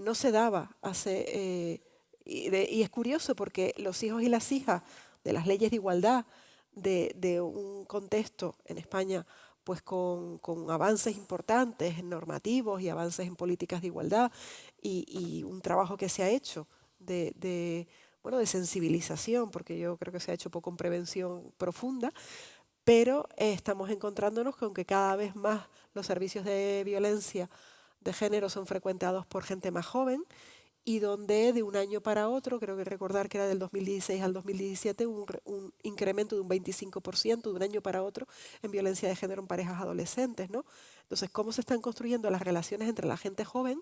no se daba hace... Y, es curioso porque los hijos y las hijas de las leyes de igualdad, de, un contexto en España pues con, con, avances importantes normativos y avances en políticas de igualdad y, y un trabajo que se ha hecho de, bueno, de sensibilización, porque yo creo que se ha hecho poco en prevención profunda, pero eh, estamos encontrándonos con que cada vez más los servicios de violencia de género son frecuentados por gente más joven y donde de un año para otro, creo que recordar que era del 2016 al 2017, un, un incremento de un 25% de un año para otro en violencia de género en parejas adolescentes. ¿no? Entonces, ¿cómo se están construyendo las relaciones entre la gente joven?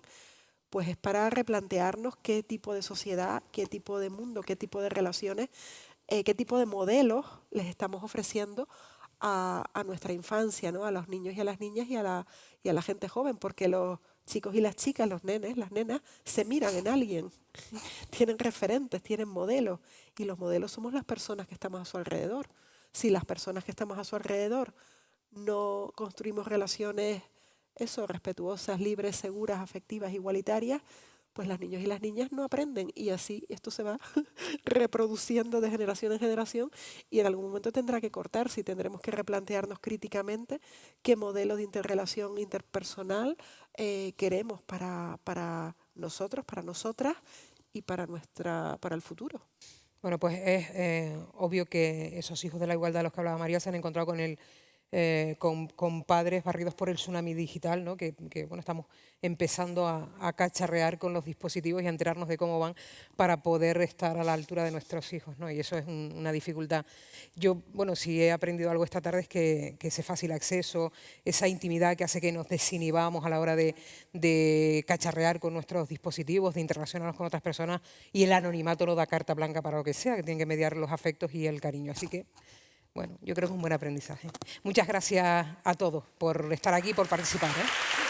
pues es para replantearnos qué tipo de sociedad, qué tipo de mundo, qué tipo de relaciones, eh, qué tipo de modelos les estamos ofreciendo a, nuestra infancia, ¿no? a los niños y a las niñas y a, la, y a la gente joven, porque los chicos y las chicas, los nenes, las nenas, se miran en alguien, tienen referentes, tienen modelos, y los modelos somos las personas que estamos a su alrededor. Si las personas que estamos a su alrededor no construimos relaciones eso, respetuosas, libres, seguras, afectivas, igualitarias, pues las niños y las niñas no aprenden y así esto se va reproduciendo de generación en generación y en algún momento tendrá que cortarse y tendremos que replantearnos críticamente qué modelo de interrelación interpersonal eh, queremos para, para nosotros, para nosotras y para, nuestra, para el futuro. Bueno, pues es eh, obvio que esos hijos de la igualdad de los que hablaba María se han encontrado con el eh, con, padres barridos por el tsunami digital, ¿no? que, bueno, estamos empezando a, cacharrear con los dispositivos y a enterarnos de cómo van para poder estar a la altura de nuestros hijos. ¿no? Y eso es una dificultad. Yo, bueno, si he aprendido algo esta tarde es que, ese fácil acceso, esa intimidad que hace que nos desinhibamos a la hora de, de cacharrear con nuestros dispositivos, de interrelacionarnos con otras personas y el anonimato no da carta blanca para lo que sea, que tienen que mediar los afectos y el cariño. Así que bueno, yo creo que es un buen aprendizaje. Muchas gracias a todos por estar aquí, por participar. ¿eh?